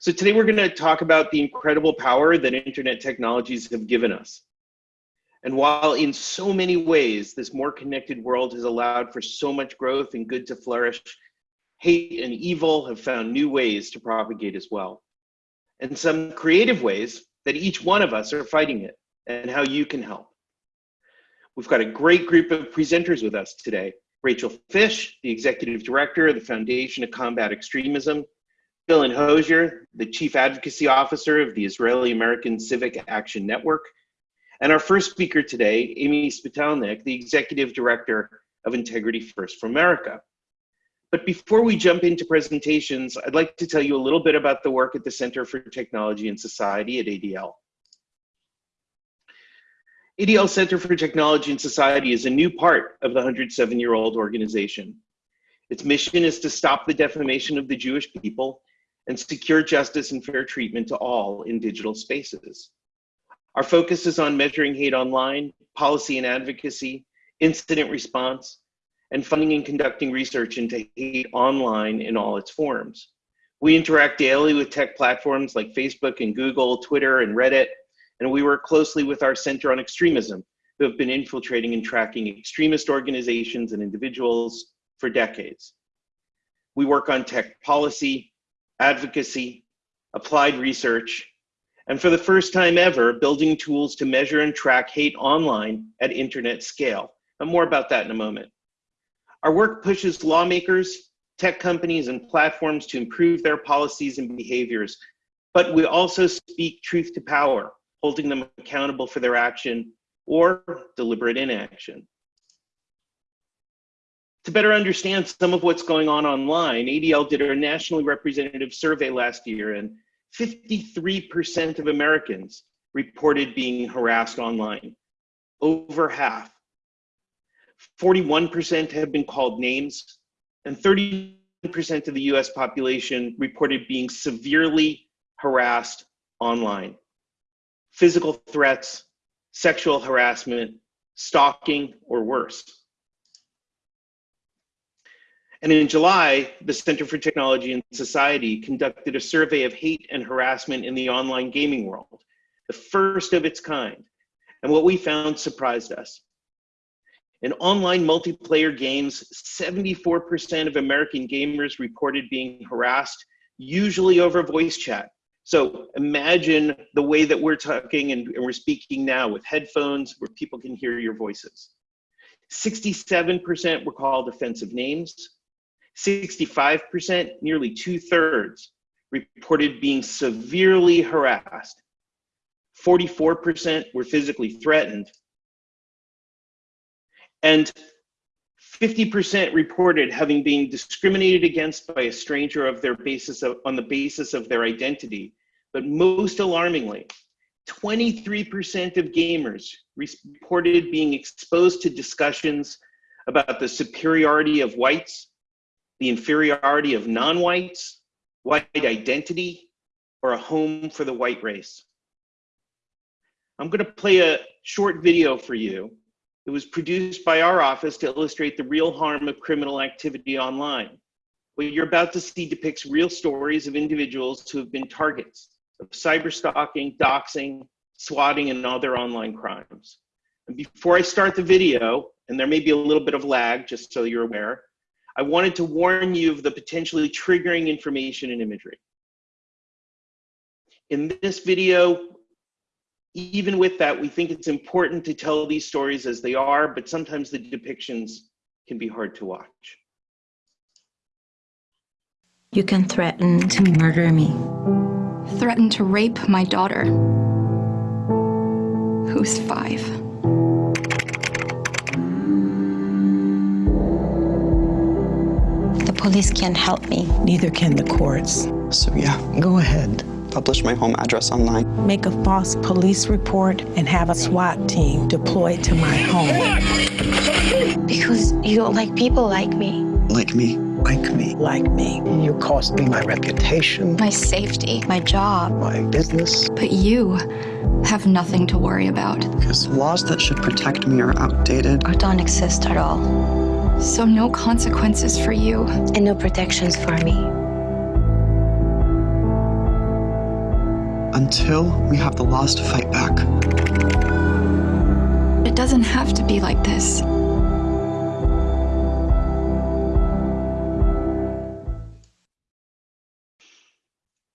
So today we're going to talk about the incredible power that internet technologies have given us. And while in so many ways this more connected world has allowed for so much growth and good to flourish, hate and evil have found new ways to propagate as well. And some creative ways that each one of us are fighting it and how you can help. We've got a great group of presenters with us today. Rachel Fish, the Executive Director of the Foundation to Combat Extremism, Dillon Hosier, the Chief Advocacy Officer of the Israeli American Civic Action Network, and our first speaker today, Amy Spitalnik, the Executive Director of Integrity First for America. But before we jump into presentations, I'd like to tell you a little bit about the work at the Center for Technology and Society at ADL. ADL Center for Technology and Society is a new part of the 107-year-old organization. Its mission is to stop the defamation of the Jewish people and secure justice and fair treatment to all in digital spaces. Our focus is on measuring hate online, policy and advocacy, incident response, and funding and conducting research into hate online in all its forms. We interact daily with tech platforms like Facebook and Google, Twitter, and Reddit, and we work closely with our Center on Extremism, who have been infiltrating and tracking extremist organizations and individuals for decades. We work on tech policy, advocacy, applied research, and for the first time ever, building tools to measure and track hate online at internet scale. And more about that in a moment. Our work pushes lawmakers, tech companies, and platforms to improve their policies and behaviors, but we also speak truth to power, holding them accountable for their action or deliberate inaction. To better understand some of what's going on online, ADL did a nationally representative survey last year and 53% of Americans reported being harassed online, over half. 41% have been called names, and 30% of the US population reported being severely harassed online. Physical threats, sexual harassment, stalking, or worse. And in July, the Center for Technology and Society conducted a survey of hate and harassment in the online gaming world, the first of its kind. And what we found surprised us. In online multiplayer games, 74% of American gamers reported being harassed, usually over voice chat. So imagine the way that we're talking and, and we're speaking now with headphones where people can hear your voices. 67% were called offensive names, 65%, nearly two thirds, reported being severely harassed. 44% were physically threatened. And 50% reported having been discriminated against by a stranger of their basis of, on the basis of their identity. But most alarmingly, 23% of gamers reported being exposed to discussions about the superiority of whites the inferiority of non-whites, white identity, or a home for the white race. I'm gonna play a short video for you. It was produced by our office to illustrate the real harm of criminal activity online. What you're about to see depicts real stories of individuals who have been targets of cyber stalking, doxing, swatting, and other online crimes. And before I start the video, and there may be a little bit of lag, just so you're aware, I wanted to warn you of the potentially triggering information and imagery. In this video, even with that, we think it's important to tell these stories as they are, but sometimes the depictions can be hard to watch. You can threaten to murder me. Threaten to rape my daughter, who's five. Police can't help me. Neither can the courts. So yeah, go ahead. Publish my home address online. Make a false police report and have a SWAT team deployed to my home. Because you don't like people like me. Like me. Like me. Like me. You cost me my reputation. My safety. My job. My business. But you have nothing to worry about. Because laws that should protect me are outdated. Or don't exist at all. So no consequences for you. And no protections for me. until we have the laws to fight back. It doesn't have to be like this.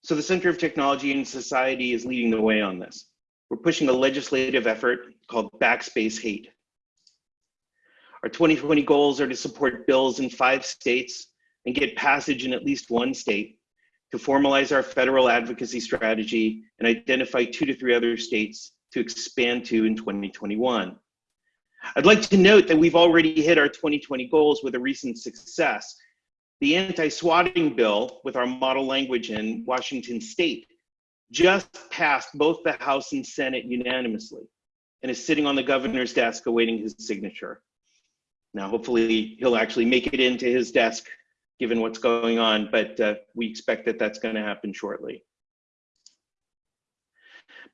So the Center of Technology and Society is leading the way on this. We're pushing a legislative effort called Backspace Hate. Our 2020 goals are to support bills in five states and get passage in at least one state, to formalize our federal advocacy strategy and identify two to three other states to expand to in 2021. I'd like to note that we've already hit our 2020 goals with a recent success. The anti-swatting bill with our model language in Washington state just passed both the House and Senate unanimously and is sitting on the governor's desk awaiting his signature. Now, hopefully he'll actually make it into his desk given what's going on, but uh, we expect that that's gonna happen shortly.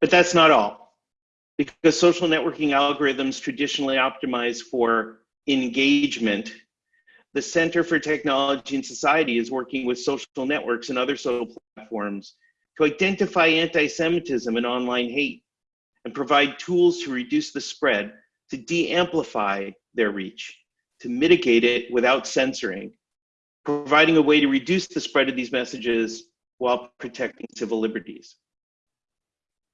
But that's not all. Because social networking algorithms traditionally optimize for engagement, the Center for Technology and Society is working with social networks and other social platforms to identify anti-Semitism and online hate and provide tools to reduce the spread, to de-amplify their reach, to mitigate it without censoring, providing a way to reduce the spread of these messages while protecting civil liberties.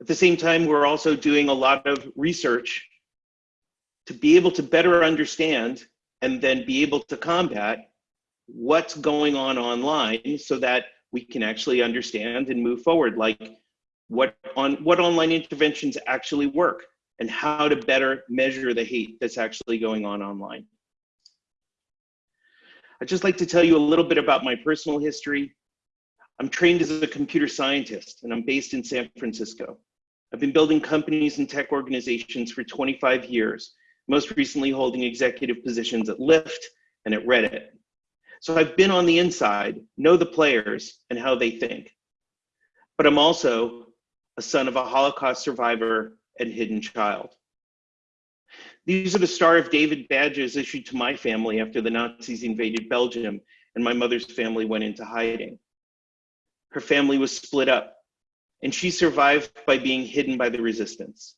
At the same time, we're also doing a lot of research to be able to better understand and then be able to combat what's going on online so that we can actually understand and move forward like what on what online interventions actually work and how to better measure the hate that's actually going on online. I'd just like to tell you a little bit about my personal history. I'm trained as a computer scientist and I'm based in San Francisco. I've been building companies and tech organizations for 25 years, most recently holding executive positions at Lyft and at Reddit. So I've been on the inside, know the players and how they think. But I'm also a son of a Holocaust survivor and hidden child. These are the Star of David badges issued to my family after the Nazis invaded Belgium and my mother's family went into hiding. Her family was split up and she survived by being hidden by the resistance.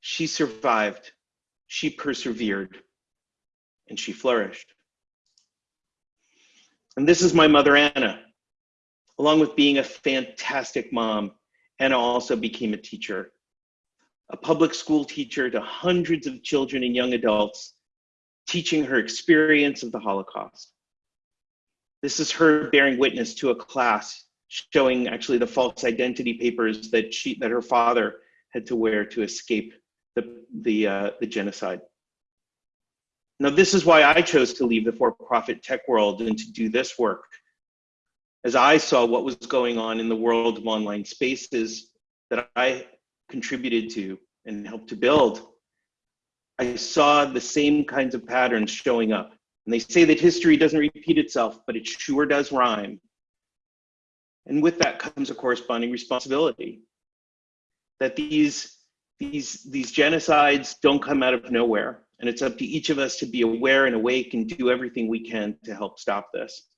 She survived, she persevered, and she flourished. And this is my mother, Anna. Along with being a fantastic mom, Anna also became a teacher a public school teacher to hundreds of children and young adults, teaching her experience of the Holocaust. This is her bearing witness to a class showing actually the false identity papers that she that her father had to wear to escape the the uh, the genocide. Now this is why I chose to leave the for-profit tech world and to do this work. As I saw what was going on in the world of online spaces that I contributed to and helped to build, I saw the same kinds of patterns showing up. And they say that history doesn't repeat itself, but it sure does rhyme. And with that comes a corresponding responsibility. That these, these, these genocides don't come out of nowhere. And it's up to each of us to be aware and awake and do everything we can to help stop this.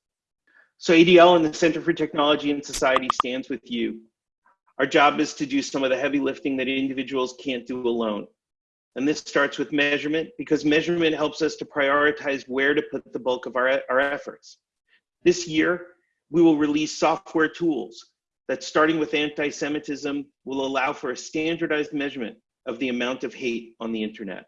So ADL and the Center for Technology and Society stands with you our job is to do some of the heavy lifting that individuals can't do alone. And this starts with measurement because measurement helps us to prioritize where to put the bulk of our, our efforts. This year, we will release software tools that starting with anti-Semitism will allow for a standardized measurement of the amount of hate on the internet.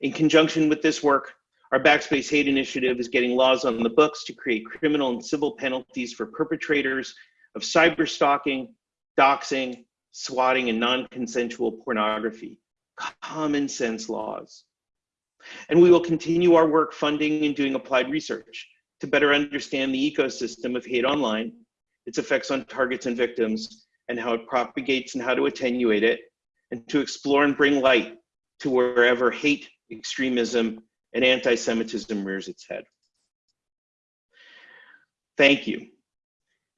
In conjunction with this work, our Backspace Hate Initiative is getting laws on the books to create criminal and civil penalties for perpetrators of cyber stalking, doxing, swatting, and non-consensual pornography. Common sense laws. And we will continue our work funding and doing applied research to better understand the ecosystem of hate online, its effects on targets and victims, and how it propagates and how to attenuate it, and to explore and bring light to wherever hate, extremism, and anti-Semitism rears its head. Thank you.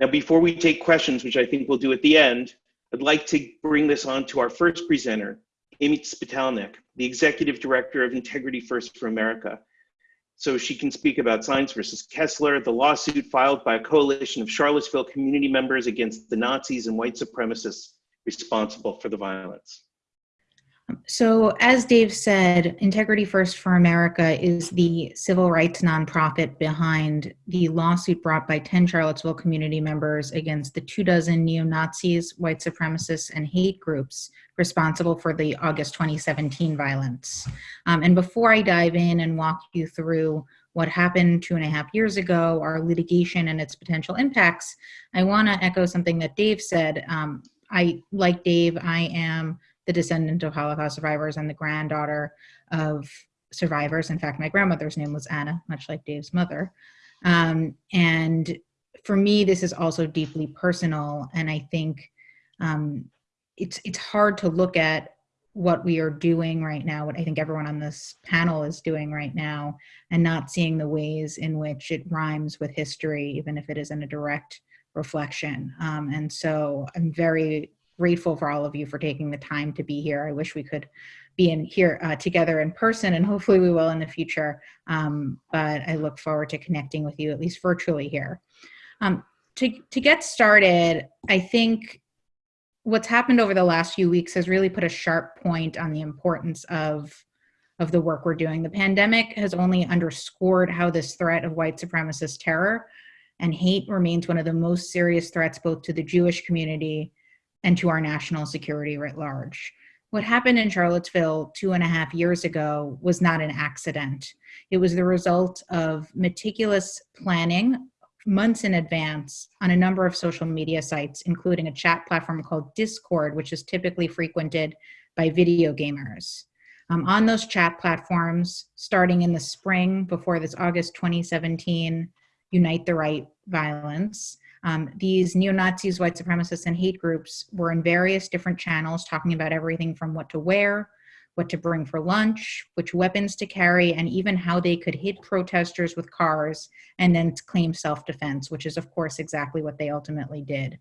Now, before we take questions, which I think we'll do at the end, I'd like to bring this on to our first presenter, Amy Spitalnik, the Executive Director of Integrity First for America. so she can speak about Sines versus Kessler, the lawsuit filed by a coalition of Charlottesville community members against the Nazis and white supremacists responsible for the violence. So, as Dave said, Integrity First for America is the civil rights nonprofit behind the lawsuit brought by 10 Charlottesville community members against the two dozen neo Nazis, white supremacists, and hate groups responsible for the August 2017 violence. Um, and before I dive in and walk you through what happened two and a half years ago, our litigation and its potential impacts, I want to echo something that Dave said. Um, I, like Dave, I am the descendant of Holocaust survivors and the granddaughter of survivors. In fact, my grandmother's name was Anna, much like Dave's mother. Um, and for me, this is also deeply personal. And I think um, it's it's hard to look at what we are doing right now, what I think everyone on this panel is doing right now, and not seeing the ways in which it rhymes with history, even if it isn't a direct reflection. Um, and so I'm very grateful for all of you for taking the time to be here. I wish we could be in here uh, together in person and hopefully we will in the future. Um, but I look forward to connecting with you at least virtually here. Um, to, to get started, I think what's happened over the last few weeks has really put a sharp point on the importance of of the work we're doing. The pandemic has only underscored how this threat of white supremacist terror and hate remains one of the most serious threats both to the Jewish community and to our national security writ large. What happened in Charlottesville two and a half years ago was not an accident. It was the result of meticulous planning months in advance on a number of social media sites, including a chat platform called Discord, which is typically frequented by video gamers. Um, on those chat platforms, starting in the spring before this August 2017 Unite the Right violence, um, these neo-Nazis, white supremacists, and hate groups were in various different channels talking about everything from what to wear, what to bring for lunch, which weapons to carry, and even how they could hit protesters with cars and then claim self-defense, which is of course exactly what they ultimately did.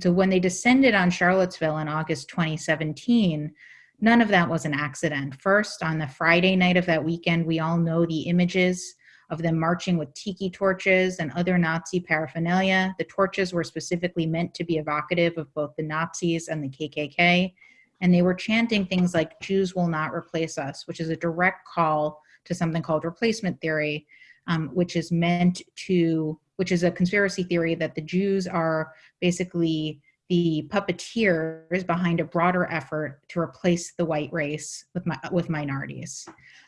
So when they descended on Charlottesville in August 2017, none of that was an accident. First, on the Friday night of that weekend, we all know the images of them marching with tiki torches and other Nazi paraphernalia. The torches were specifically meant to be evocative of both the Nazis and the KKK. And they were chanting things like, Jews will not replace us, which is a direct call to something called replacement theory, um, which is meant to, which is a conspiracy theory that the Jews are basically the puppeteers behind a broader effort to replace the white race with, with minorities.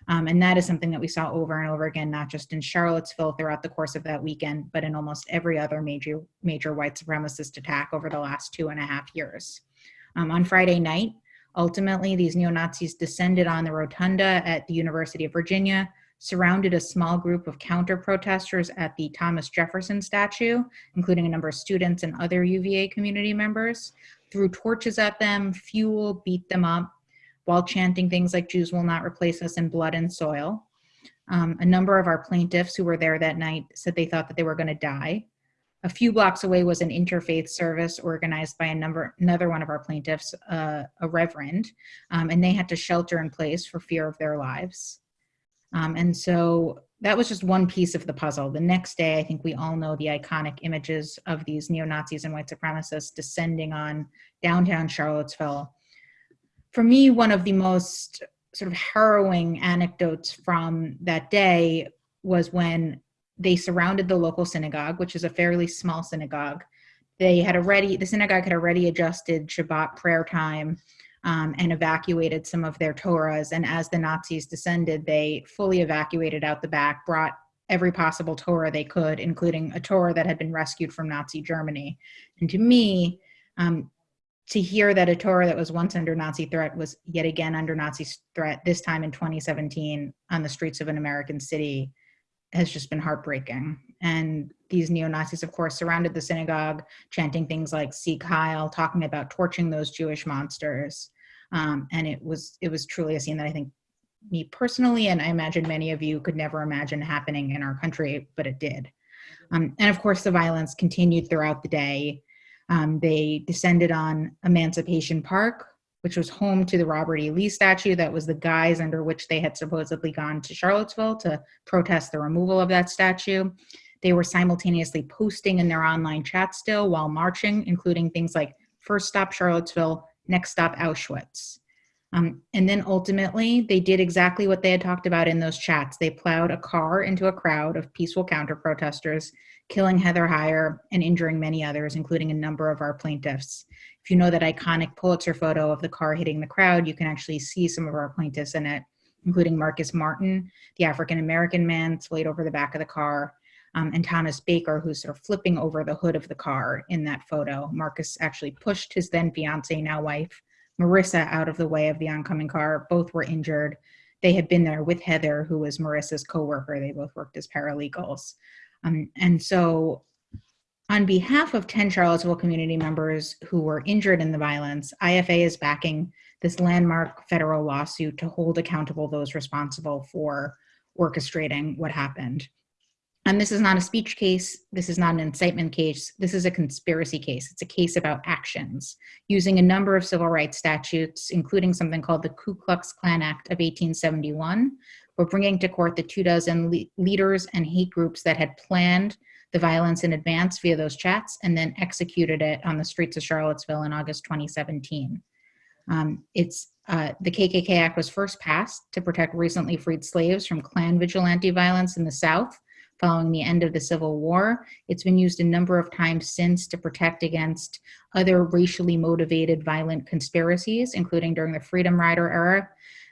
Um, and that is something that we saw over and over again, not just in Charlottesville throughout the course of that weekend, but in almost every other major, major white supremacist attack over the last two and a half years. Um, on Friday night, ultimately, these neo-Nazis descended on the rotunda at the University of Virginia, surrounded a small group of counter protesters at the Thomas Jefferson statue, including a number of students and other UVA community members, threw torches at them, fuel, beat them up, while chanting things like Jews will not replace us in blood and soil. Um, a number of our plaintiffs who were there that night said they thought that they were going to die. A few blocks away was an interfaith service organized by a number, another one of our plaintiffs, uh, a reverend, um, and they had to shelter in place for fear of their lives. Um, and so that was just one piece of the puzzle. The next day, I think we all know the iconic images of these neo-Nazis and white supremacists descending on downtown Charlottesville. For me, one of the most sort of harrowing anecdotes from that day was when they surrounded the local synagogue, which is a fairly small synagogue. They had already, the synagogue had already adjusted Shabbat prayer time um, and evacuated some of their Torahs. And as the Nazis descended, they fully evacuated out the back, brought every possible Torah they could, including a Torah that had been rescued from Nazi Germany. And to me, um, to hear that a Torah that was once under Nazi threat was yet again under Nazi threat, this time in 2017 on the streets of an American city, has just been heartbreaking. And these neo-Nazis, of course, surrounded the synagogue, chanting things like Sieg Heil, talking about torching those Jewish monsters. Um, and it was it was truly a scene that I think me personally, and I imagine many of you could never imagine happening in our country, but it did. Um, and of course, the violence continued throughout the day. Um, they descended on Emancipation Park, which was home to the Robert E. Lee statue. That was the guise under which they had supposedly gone to Charlottesville to protest the removal of that statue. They were simultaneously posting in their online chat still while marching, including things like first stop Charlottesville, next stop Auschwitz. Um, and then ultimately, they did exactly what they had talked about in those chats. They plowed a car into a crowd of peaceful counter protesters, killing Heather Heyer and injuring many others, including a number of our plaintiffs. If you know that iconic Pulitzer photo of the car hitting the crowd, you can actually see some of our plaintiffs in it, including Marcus Martin, the African American man splayed over the back of the car, um, and Thomas Baker, who's sort of flipping over the hood of the car in that photo. Marcus actually pushed his then fiance, now wife, Marissa out of the way of the oncoming car. Both were injured. They had been there with Heather, who was Marissa's coworker. They both worked as paralegals. Um, and so, on behalf of 10 Charlottesville community members who were injured in the violence, IFA is backing this landmark federal lawsuit to hold accountable those responsible for orchestrating what happened. And this is not a speech case. This is not an incitement case. This is a conspiracy case. It's a case about actions using a number of civil rights statutes, including something called the Ku Klux Klan Act of 1871. We're bringing to court the two dozen le leaders and hate groups that had planned the violence in advance via those chats and then executed it on the streets of Charlottesville in August 2017. Um, it's uh, the KKK Act was first passed to protect recently freed slaves from Klan vigilante violence in the South following the end of the Civil War. It's been used a number of times since to protect against other racially motivated violent conspiracies, including during the Freedom Rider era.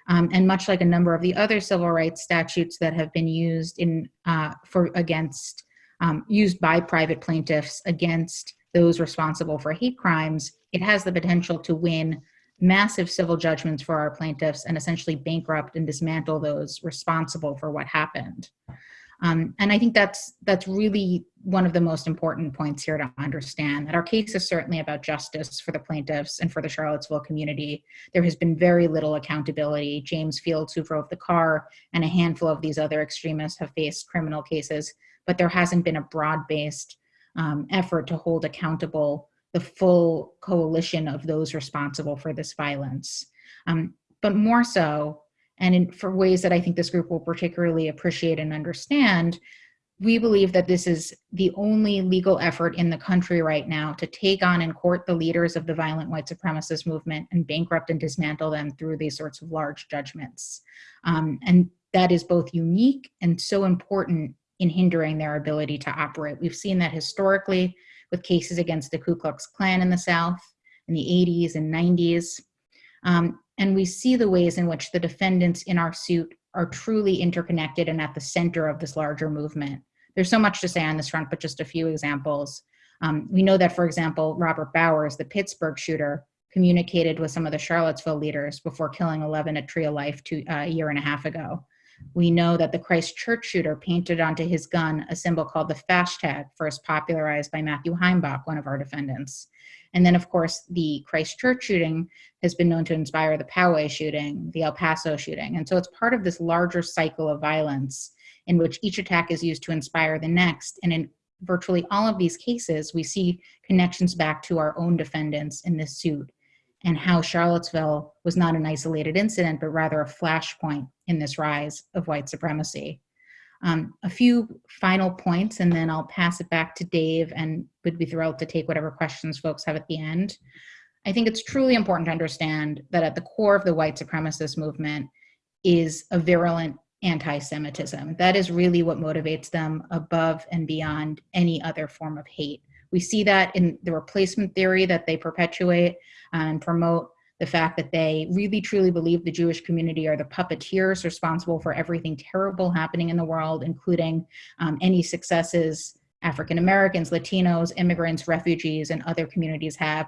Um, and much like a number of the other civil rights statutes that have been used in uh, for against um, used by private plaintiffs against those responsible for hate crimes, it has the potential to win massive civil judgments for our plaintiffs and essentially bankrupt and dismantle those responsible for what happened. Um, and I think that's that's really one of the most important points here to understand that our case is certainly about justice for the plaintiffs and for the Charlottesville community. There has been very little accountability. James Fields, who drove the car, and a handful of these other extremists have faced criminal cases, but there hasn't been a broad-based um, effort to hold accountable the full coalition of those responsible for this violence. Um, but more so, and in, for ways that I think this group will particularly appreciate and understand, we believe that this is the only legal effort in the country right now to take on and court the leaders of the violent white supremacist movement and bankrupt and dismantle them through these sorts of large judgments. Um, and that is both unique and so important in hindering their ability to operate. We've seen that historically with cases against the Ku Klux Klan in the South in the 80s and 90s. Um, and we see the ways in which the defendants in our suit are truly interconnected and at the center of this larger movement. There's so much to say on this front, but just a few examples. Um, we know that, for example, Robert Bowers, the Pittsburgh shooter, communicated with some of the Charlottesville leaders before killing 11 at Tree of Life two, uh, a year and a half ago. We know that the Christchurch shooter painted onto his gun a symbol called the hashtag, first popularized by Matthew Heimbach, one of our defendants. And then, of course, the Christchurch shooting has been known to inspire the Poway shooting, the El Paso shooting. And so it's part of this larger cycle of violence in which each attack is used to inspire the next. And in virtually all of these cases, we see connections back to our own defendants in this suit and how Charlottesville was not an isolated incident, but rather a flashpoint in this rise of white supremacy. Um, a few final points, and then I'll pass it back to Dave and would be thrilled to take whatever questions folks have at the end. I think it's truly important to understand that at the core of the white supremacist movement is a virulent anti-Semitism. That is really what motivates them above and beyond any other form of hate. We see that in the replacement theory that they perpetuate and promote the fact that they really truly believe the Jewish community are the puppeteers responsible for everything terrible happening in the world, including um, any successes African Americans, Latinos, immigrants, refugees, and other communities have.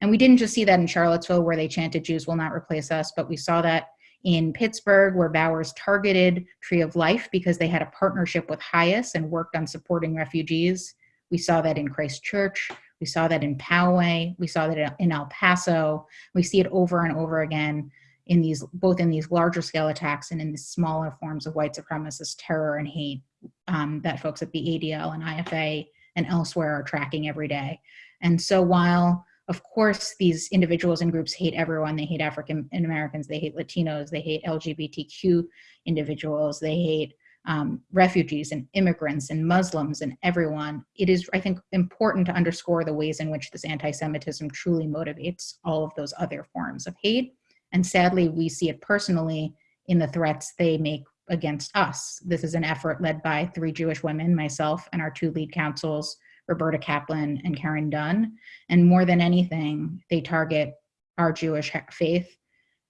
And we didn't just see that in Charlottesville where they chanted Jews will not replace us, but we saw that in Pittsburgh where Bowers targeted Tree of Life because they had a partnership with HIAS and worked on supporting refugees. We saw that in Christchurch. We saw that in Poway. We saw that in El Paso. We see it over and over again in these, both in these larger scale attacks and in the smaller forms of white supremacist terror and hate um, that folks at the ADL and IFA and elsewhere are tracking every day. And so while of course, these individuals and groups hate everyone. They hate African Americans, they hate Latinos, they hate LGBTQ individuals, they hate um, refugees and immigrants and Muslims and everyone. It is, I think, important to underscore the ways in which this anti Semitism truly motivates all of those other forms of hate. And sadly, we see it personally in the threats they make against us. This is an effort led by three Jewish women, myself, and our two lead counsels, Roberta Kaplan and Karen Dunn. And more than anything, they target our Jewish faith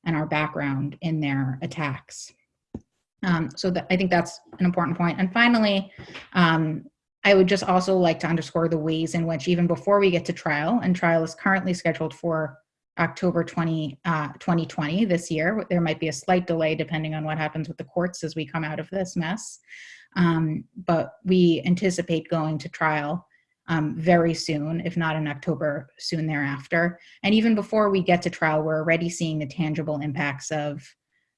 and our background in their attacks. Um, so that, I think that's an important point. And finally, um, I would just also like to underscore the ways in which even before we get to trial, and trial is currently scheduled for October 20, uh, 2020 this year. There might be a slight delay depending on what happens with the courts as we come out of this mess. Um, but we anticipate going to trial um, very soon, if not in October, soon thereafter. And even before we get to trial, we're already seeing the tangible impacts of,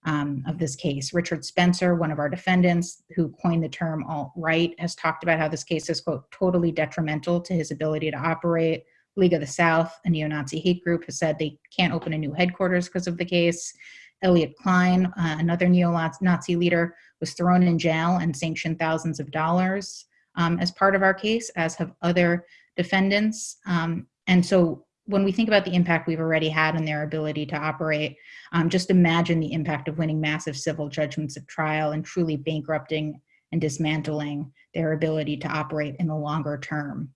um, of this case. Richard Spencer, one of our defendants who coined the term alt-right, has talked about how this case is, quote, totally detrimental to his ability to operate, League of the South, a neo-Nazi hate group, has said they can't open a new headquarters because of the case. Elliott Kline, uh, another neo-Nazi leader, was thrown in jail and sanctioned thousands of dollars um, as part of our case, as have other defendants. Um, and so when we think about the impact we've already had on their ability to operate, um, just imagine the impact of winning massive civil judgments at trial and truly bankrupting and dismantling their ability to operate in the longer term.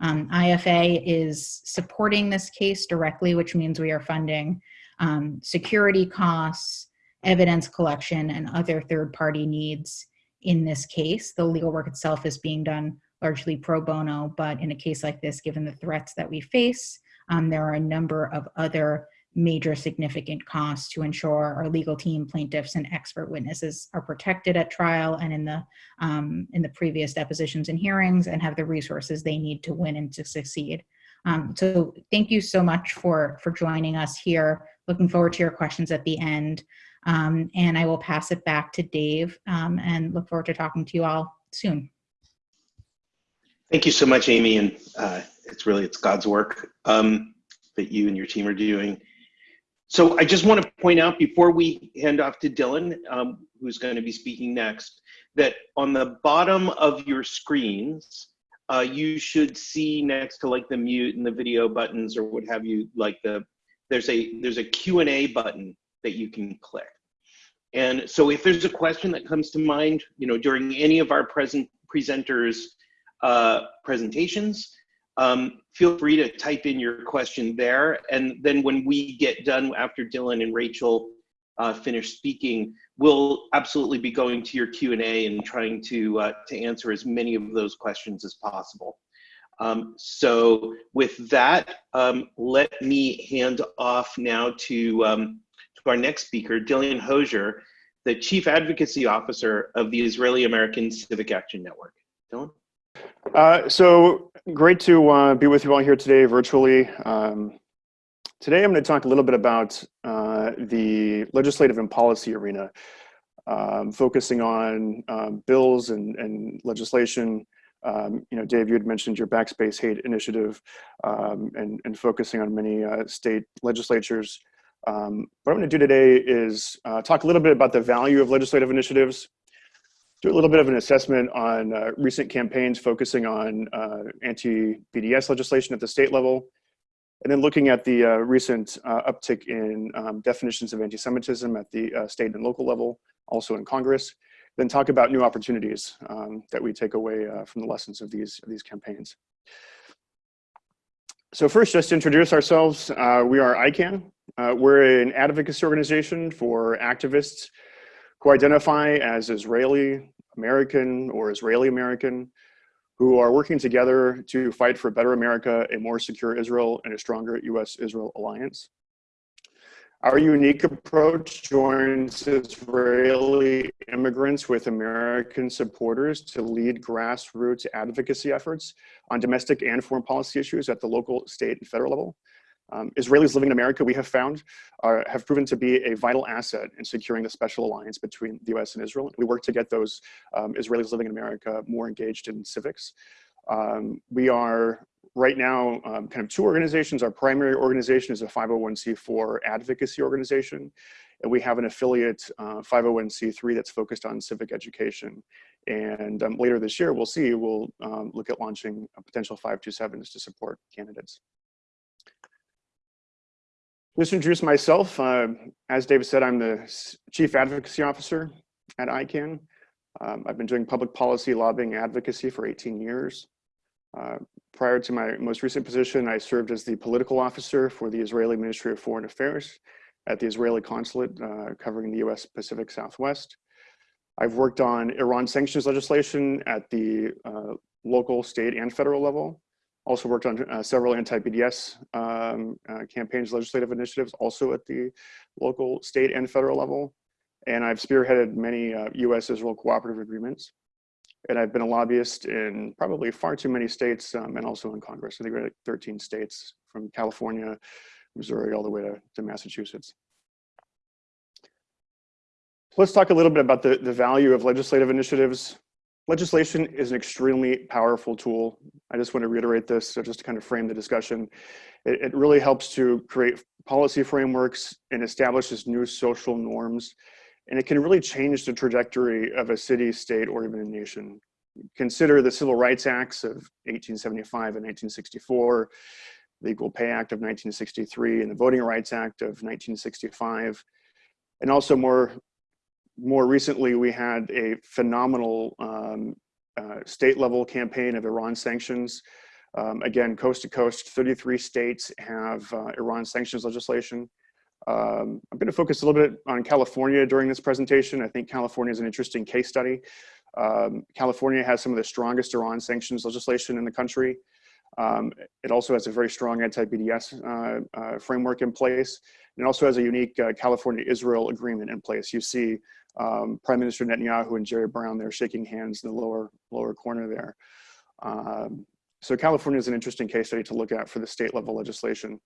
Um, IFA is supporting this case directly, which means we are funding um, security costs, evidence collection, and other third-party needs in this case. The legal work itself is being done largely pro bono, but in a case like this, given the threats that we face, um, there are a number of other major significant costs to ensure our legal team, plaintiffs, and expert witnesses are protected at trial and in the um, in the previous depositions and hearings, and have the resources they need to win and to succeed. Um, so thank you so much for for joining us here. Looking forward to your questions at the end, um, and I will pass it back to Dave um, and look forward to talking to you all soon. Thank you so much, Amy, and uh, it's really it's God's work um, that you and your team are doing. So I just want to point out before we hand off to Dillon, um, who's going to be speaking next, that on the bottom of your screens, uh, you should see next to like the mute and the video buttons or what have you, like the there's a there's a Q&A button that you can click. And so if there's a question that comes to mind, you know, during any of our present presenters uh, presentations, um, feel free to type in your question there. And then when we get done after Dillon and Rachel uh, finish speaking, we'll absolutely be going to your Q&A and trying to, uh, to answer as many of those questions as possible. Um, so with that, um, let me hand off now to, um, to our next speaker, Dillon Hosier, the Chief Advocacy Officer of the Israeli American Civic Action Network. Dillon? Uh, so great to uh, be with you all here today virtually. Um, today I'm going to talk a little bit about uh, the legislative and policy arena, um, focusing on um, bills and, and legislation. Um, you know, Dave, you had mentioned your Backspace Hate initiative um, and, and focusing on many uh, state legislatures. Um, what I'm going to do today is uh, talk a little bit about the value of legislative initiatives, do a little bit of an assessment on uh, recent campaigns focusing on uh, anti-BDS legislation at the state level, and then looking at the uh, recent uh, uptick in um, definitions of anti-Semitism at the uh, state and local level, also in Congress, then talk about new opportunities um, that we take away uh, from the lessons of these, of these campaigns. So first, just to introduce ourselves, we are IACAN. we're an advocacy organization for activists who identify as Israeli American or Israeli American, who are working together to fight for a better America, a more secure Israel, and a stronger US-Israel alliance. Our unique approach joins Israeli immigrants with American supporters to lead grassroots advocacy efforts on domestic and foreign policy issues at the local, state, and federal level. Um, Israelis living in America, we have found, are, have proven to be a vital asset in securing the special alliance between the US and Israel. We work to get those um, Israelis living in America more engaged in civics. Um, we are right now, um, kind of two organizations. Our primary organization is a 501c4 advocacy organization, and we have an affiliate uh, 501c3 that's focused on civic education. And um, later this year, we'll see, we'll um, look at launching a potential 527s to support candidates. Just introduce myself, uh, as David said, I'm the Chief Advocacy Officer at IACAN. Um, I've been doing public policy lobbying advocacy for 18 years. Uh, prior to my most recent position, I served as the political officer for the Israeli Ministry of Foreign Affairs at the Israeli consulate uh, covering the US Pacific Southwest. I've worked on Iran sanctions legislation at the uh, local, state, and federal level. Also worked on uh, several anti-BDS um, uh, campaigns, legislative initiatives, also at the local, state, and federal level. And I've spearheaded many US-Israel uh, cooperative agreements. And I've been a lobbyist in probably far too many states um, and also in Congress. I think we're at 13 states from California, Missouri, all the way to, to Massachusetts. Let's talk a little bit about the, the value of legislative initiatives. Legislation is an extremely powerful tool. I just want to reiterate this, so just to kind of frame the discussion. It, it really helps to create policy frameworks and establishes new social norms. And it can really change the trajectory of a city, state, or even a nation. Consider the Civil Rights Acts of 1875 and 1964, the Equal Pay Act of 1963, and the Voting Rights Act of 1965. And also more more recently, we had a phenomenal um, uh, state level campaign of Iran sanctions. Um, again, coast to coast, 33 states have uh, Iran sanctions legislation. Um, I'm going to focus a little bit on California during this presentation. I think California is an interesting case study. Um, California has some of the strongest Iran sanctions legislation in the country. Um, it also has a very strong anti-BDS uh, uh, framework in place. And it also has a unique uh, California-Israel agreement in place. You see um, Prime Minister Netanyahu and Jerry Brown there shaking hands in the lower, lower corner there. Um, so California is an interesting case study to look at for the state level legislation.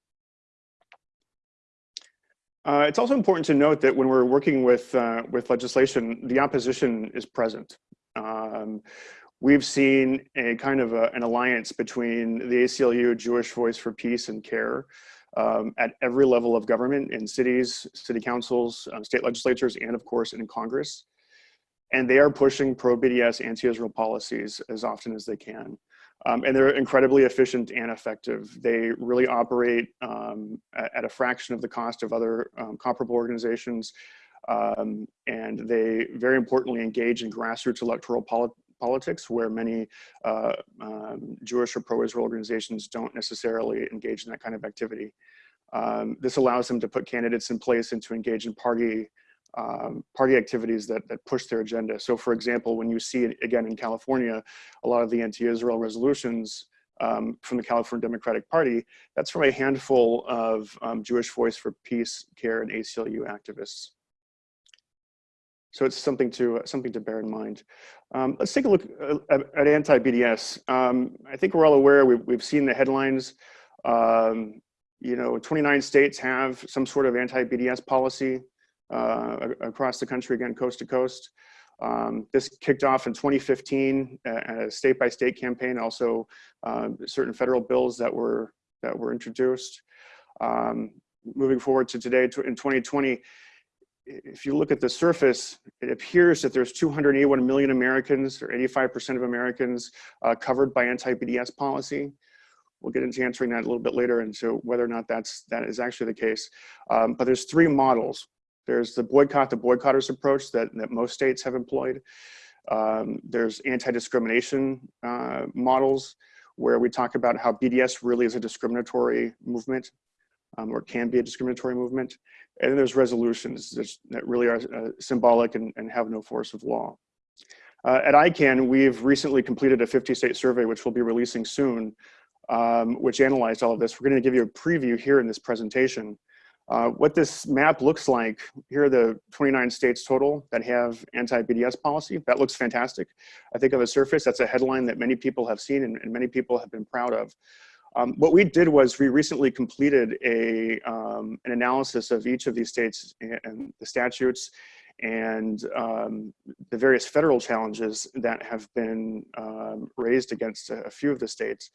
Uh, it's also important to note that when we're working with, uh, with legislation, the opposition is present. Um, we've seen a kind of a, an alliance between the ACLU, Jewish Voice for Peace and CAIR um, at every level of government in cities, city councils, uh, state legislatures, and of course in Congress. And they are pushing pro-BDS anti-Israel policies as often as they can. Um, and they're incredibly efficient and effective. They really operate um, at, a fraction of the cost of other um, comparable organizations. Um, and they very importantly engage in grassroots electoral poli politics where many uh, um, Jewish or pro-Israel organizations don't necessarily engage in that kind of activity. Um, this allows them to put candidates in place and to engage in party um, party activities that, that push their agenda. So for example, when you see it again in California, a lot of the anti-Israel resolutions um, from the California Democratic Party, that's from a handful of um, Jewish Voice for Peace, CAIR, and ACLU activists. So it's something to uh, something to bear in mind. Um, let's take a look uh, at, at anti-BDS. Um, I think we're all aware, we've, we've seen the headlines. Um, you know, 29 states have some sort of anti-BDS policy uh, across the country, again, coast to coast. Um, this kicked off in 2015 at a state-by-state -state campaign, also uh, certain federal bills that were that were introduced. Um, moving forward to today, in 2020, if you look at the surface, it appears that there's 281 million Americans, or 85% of Americans, uh, covered by anti-BDS policy. We'll get into answering that a little bit later, and so whether or not that's that is actually the case. Um, but there's three models. There's the boycott the boycotters approach that, that most states have employed. Um, there's anti-discrimination uh, models where we talk about how BDS really is a discriminatory movement um, or can be a discriminatory movement. And then there's resolutions that really are uh, symbolic and, and, have no force of law. Uh, at IACAN, we've recently completed a 50 state survey, which we'll be releasing soon, um, which analyzed all of this. We're gonna give you a preview here in this presentation. Uh, what this map looks like, here are the 29 states total that have anti-BDS policy. That looks fantastic. I think on the surface, that's a headline that many people have seen and, and many people have been proud of. Um, what we did was we recently completed a, um, an analysis of each of these states and the statutes and um, the various federal challenges that have been um, raised against a, few of the states.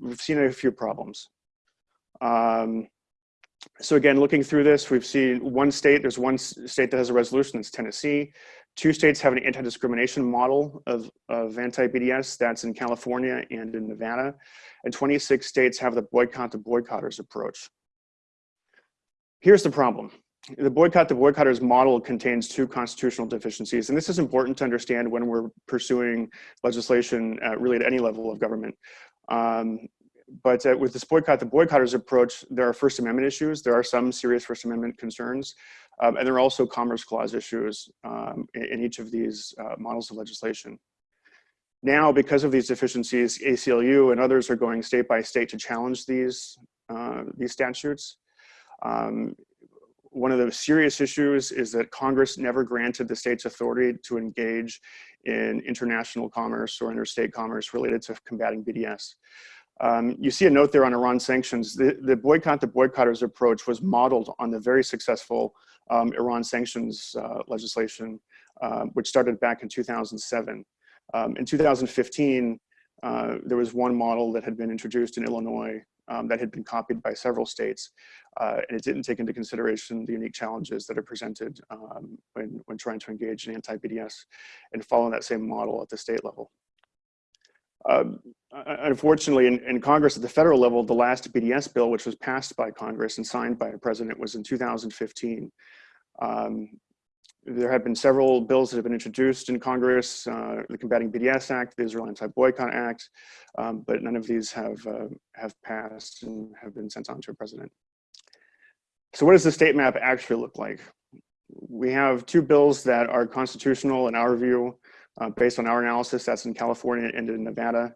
we've seen a few problems. Um, so again, looking through this, we've seen one state, there's one state that has a resolution, it's Tennessee. Two states have an anti-discrimination model of, of anti-BDS, that's in California and in Nevada. And 26 states have the boycott the boycotters approach. Here's the problem. The boycott the boycotters model contains two constitutional deficiencies, and this is important to understand when we're pursuing legislation really at any level of government. Um, but uh, with this boycott the boycotters approach, there are First Amendment issues. There are some serious First Amendment concerns. Um, and there are also Commerce Clause issues um, in, in, each of these uh, models of legislation. Now, because of these deficiencies, ACLU and others are going state by state to challenge these, uh, these statutes. Um, one of the serious issues is that Congress never granted the states authority to engage in international commerce or interstate commerce related to combating BDS. Um, you see a note there on Iran sanctions. The, the, boycott the boycotters approach was modeled on the very successful um, Iran sanctions uh, legislation, um, which started back in 2007. Um, in 2015, uh, there was one model that had been introduced in Illinois um, that had been copied by several states, uh, and it didn't take into consideration the unique challenges that are presented um, when, when trying to engage in anti-BDS and follow that same model at the state level. Um, unfortunately, in, in, Congress at the federal level, the last BDS bill, which was passed by Congress and signed by a president, was in 2015. Um, there have been several bills that have been introduced in Congress, uh, the Combating BDS Act, the Israel Anti-Boycott Act, um, but none of these have, uh, have passed and have been sent on to a president. So what does the state map actually look like? We have two bills that are constitutional in our view, uh, based on our analysis, that's in California and in Nevada.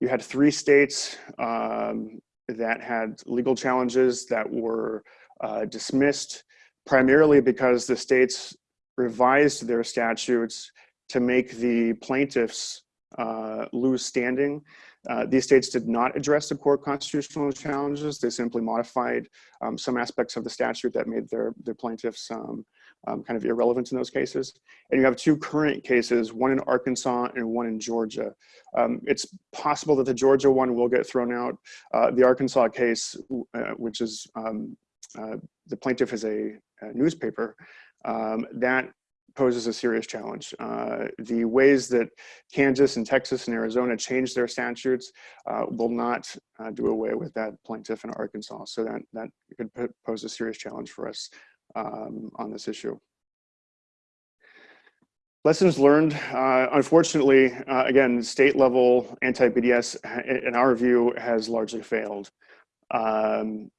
You had three states um, that had legal challenges that were uh, dismissed primarily because the states revised their statutes to make the plaintiffs uh, lose standing. Uh, these states did not address the core constitutional challenges. They simply modified um, some aspects of the statute that made their, their plaintiffs um, um, kind of irrelevant in those cases. And you have two current cases, one in Arkansas and one in Georgia. Um, it's possible that the Georgia one will get thrown out. Uh, the Arkansas case, uh, which is um, uh, the plaintiff is a, a newspaper, um, that poses a serious challenge. Uh, the ways that Kansas and Texas and Arizona change their statutes uh, will not uh, do away with that plaintiff in Arkansas. So that, that could pose a serious challenge for us um, on this issue. Lessons learned, uh, unfortunately, uh, again, state level anti-BDS, in our view, has largely failed. Um,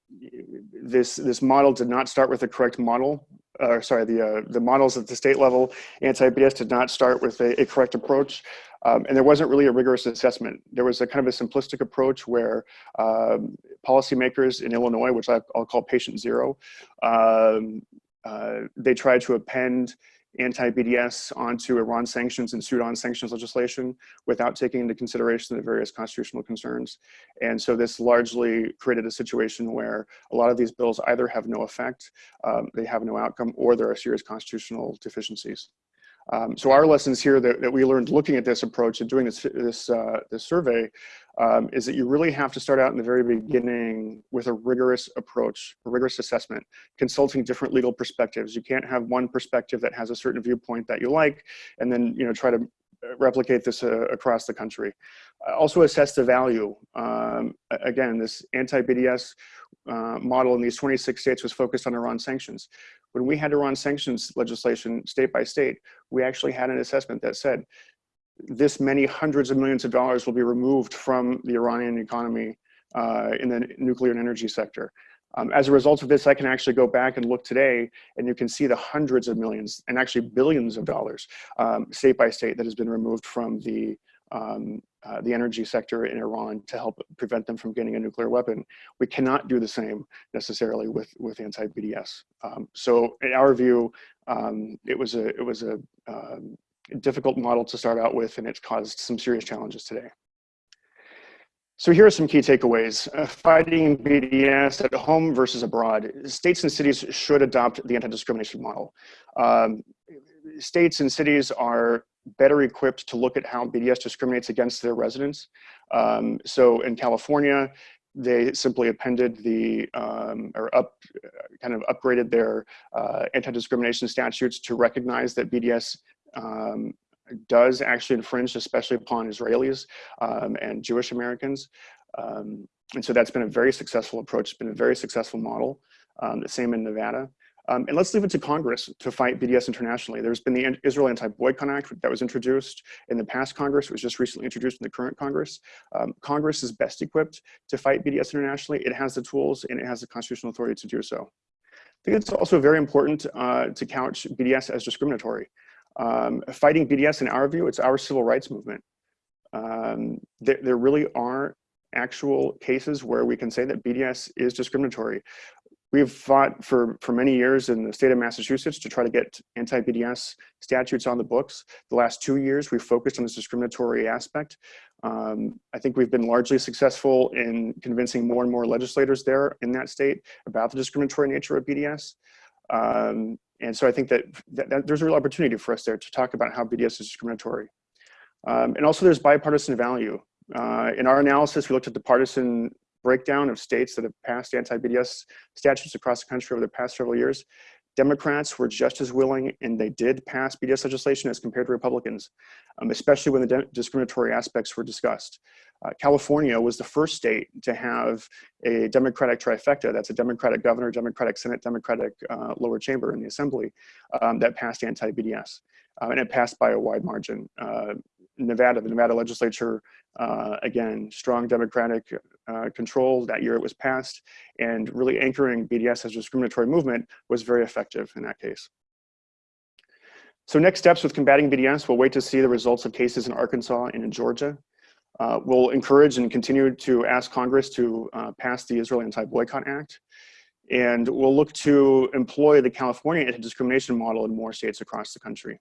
this, this model did not start with the correct model, or sorry, the, uh, the models at the state level, anti-BDS did not start with a, a correct approach. Um, and there wasn't really a rigorous assessment. There was a kind of a simplistic approach where um, policymakers in Illinois, which I, will call patient zero, um, uh, they tried to append anti-BDS onto Iran sanctions and Sudan sanctions legislation without taking into consideration the various constitutional concerns. And so this largely created a situation where a lot of these bills either have no effect, um, they have no outcome, or there are serious constitutional deficiencies. Um, so our lessons here that, that, we learned looking at this approach and doing this, this, uh, this survey um, is that you really have to start out in the very beginning with a rigorous approach, a rigorous assessment, consulting different legal perspectives. You can't have one perspective that has a certain viewpoint that you like and then you know try to replicate this uh, across the country. Also assess the value. Um, again, this anti-BDS uh, model in these 26 states was focused on Iran sanctions. When we had Iran sanctions legislation state by state, we actually had an assessment that said this many hundreds of millions of dollars will be removed from the Iranian economy uh, in the nuclear and energy sector. Um, as a result of this, I can actually go back and look today and you can see the hundreds of millions and actually billions of dollars um, state by state that has been removed from the, um, uh, the energy sector in Iran to help prevent them from getting a nuclear weapon. We cannot do the same necessarily with, with anti-BDS. Um, so in our view, um, it was a, it was a um, difficult model to start out with and it's caused some serious challenges today. So here are some key takeaways. Uh, fighting BDS at home versus abroad. States and cities should adopt the anti-discrimination model. Um, states and cities are better equipped to look at how BDS discriminates against their residents. Um, so in California, they simply appended the um, or up kind of upgraded their uh, anti-discrimination statutes to recognize that BDS um, does actually infringe, especially upon Israelis um, and Jewish Americans. Um, and so that's been a very successful approach. It's been a very successful model. Um, the same in Nevada. Um, and let's leave it to Congress to fight BDS internationally. There's been the Israel Anti-Boycott Act that was introduced in the past Congress. It was just recently introduced in the current Congress. Um, Congress is best equipped to fight BDS internationally. It has the tools and it has the constitutional authority to do so. I think it's also very important uh, to couch BDS as discriminatory. Um, fighting BDS, in our view, it's our civil rights movement. Um, there, there really are actual cases where we can say that BDS is discriminatory. We've fought for, for many years in the state of Massachusetts to try to get anti-BDS statutes on the books. The last two years, we've focused on this discriminatory aspect. Um, I think we've been largely successful in convincing more and more legislators there in that state about the discriminatory nature of BDS. Um, and so I think that, that, that, there's a real opportunity for us there to talk about how BDS is discriminatory. Um, and also there's bipartisan value. Uh, in our analysis, we looked at the partisan breakdown of states that have passed anti-BDS statutes across the country over the past several years, Democrats were just as willing and they did pass BDS legislation as compared to Republicans, um, especially when the discriminatory aspects were discussed. Uh, California was the first state to have a Democratic trifecta, that's a Democratic governor, Democratic Senate, Democratic uh, lower chamber in the assembly um, that passed anti-BDS. Uh, and it passed by a wide margin. Nevada, the Nevada legislature uh, again, strong Democratic uh, control that year it was passed, and really anchoring BDS as a discriminatory movement was very effective in that case. So next steps with combating BDS, we'll wait to see the results of cases in Arkansas and in Georgia. Uh, we'll encourage and continue to ask Congress to uh, pass the Israel Anti-Boycott Act. And we'll look to employ the California anti-discrimination model in more states across the country.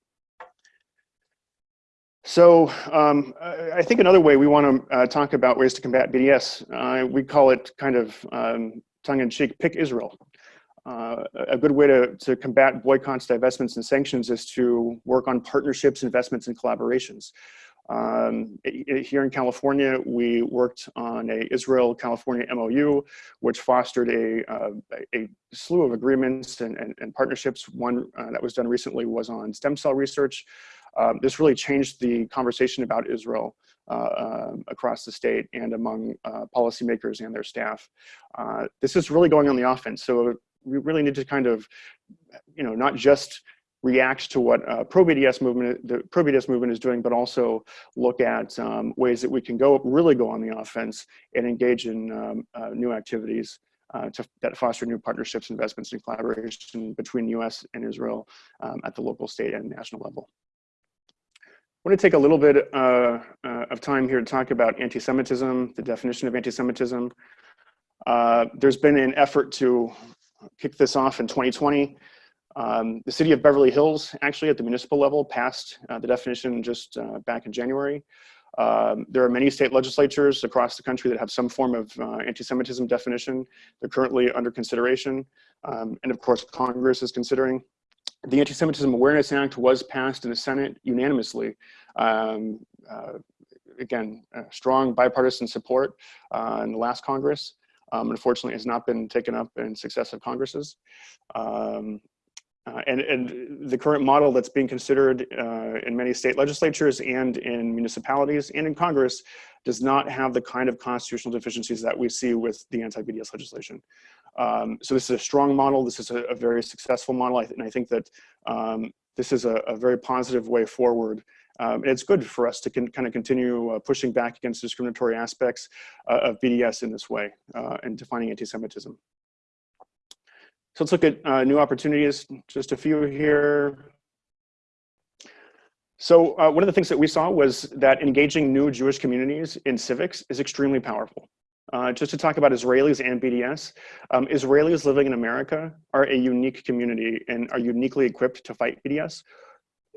So um, I think another way we want to uh, talk about ways to combat BDS, uh, we call it kind of um, tongue-in-cheek, pick Israel. Uh, a good way to, to combat boycotts, divestments, and sanctions is to work on partnerships, investments, and collaborations. Um, here in California, we worked on a Israel-California MOU, which fostered a, uh, a slew of agreements and, and, and partnerships. One uh, that was done recently was on stem cell research. Um, this really changed the conversation about Israel uh, um, across the state and among uh, policymakers and their staff. Uh, this is really going on the offense. So we really need to kind of, you know, not just react to what uh, pro-BDS movement, the pro-BDS movement is doing, but also look at um, ways that we can go really go on the offense and engage in um, uh, new activities uh, to, that foster new partnerships, investments, and collaboration between U.S. and Israel um, at the local, state, and national level. I want to take a little bit uh, uh, of time here to talk about anti-Semitism, the definition of anti-Semitism. Uh, there's been an effort to kick this off in 2020. Um, the city of Beverly Hills, actually at the municipal level, passed uh, the definition just uh, back in January. Um, there are many state legislatures across the country that have some form of uh, anti-Semitism definition. They're currently under consideration. Um, and of course, Congress is considering the Anti-Semitism Awareness Act was passed in the Senate unanimously. Um, uh, again, uh, strong bipartisan support uh, in the last Congress. Um, unfortunately, has not been taken up in successive Congresses. Um, uh, and, and, the current model that's being considered uh, in many state legislatures and in municipalities and in Congress does not have the kind of constitutional deficiencies that we see with the anti-BDS legislation. Um, so this is a strong model. This is a, a very successful model. I and I think that um, this is a, a, very positive way forward. Um, and it's good for us to kind of continue uh, pushing back against discriminatory aspects uh, of BDS in this way uh, and defining anti-Semitism. So let's look at uh, new opportunities, just a few here. So uh, one of the things that we saw was that engaging new Jewish communities in civics is extremely powerful. Uh, just to talk about Israelis and BDS, um, Israelis living in America are a unique community and are uniquely equipped to fight BDS.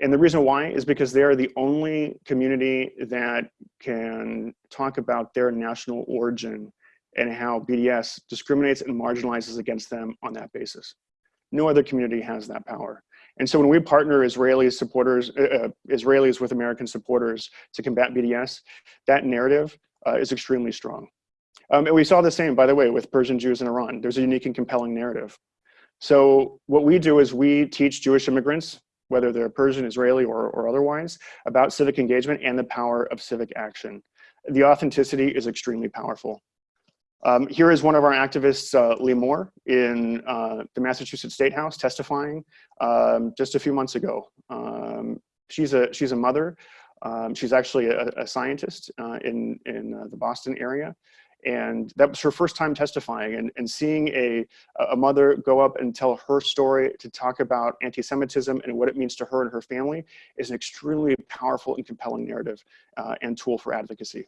And the reason why is because they are the only community that can talk about their national origin and how BDS discriminates and marginalizes against them on that basis. No other community has that power. And so when we partner Israeli supporters, uh, uh, Israelis with American supporters to combat BDS, that narrative uh, is extremely strong. Um, and we saw the same, by the way, with Persian Jews in Iran. There's a unique and compelling narrative. So what we do is we teach Jewish immigrants, whether they're Persian, Israeli, or, or otherwise, about civic engagement and the power of civic action. The authenticity is extremely powerful. Um, here is one of our activists, uh, Lee Moore, in uh, the Massachusetts State House testifying um, just a few months ago. Um, she's, a, she's a mother. Um, she's actually a, a scientist uh, in, in uh, the Boston area. And that was her first time testifying and, and seeing a, a mother go up and tell her story to talk about anti-Semitism and what it means to her and her family is an extremely powerful and compelling narrative uh, and tool for advocacy.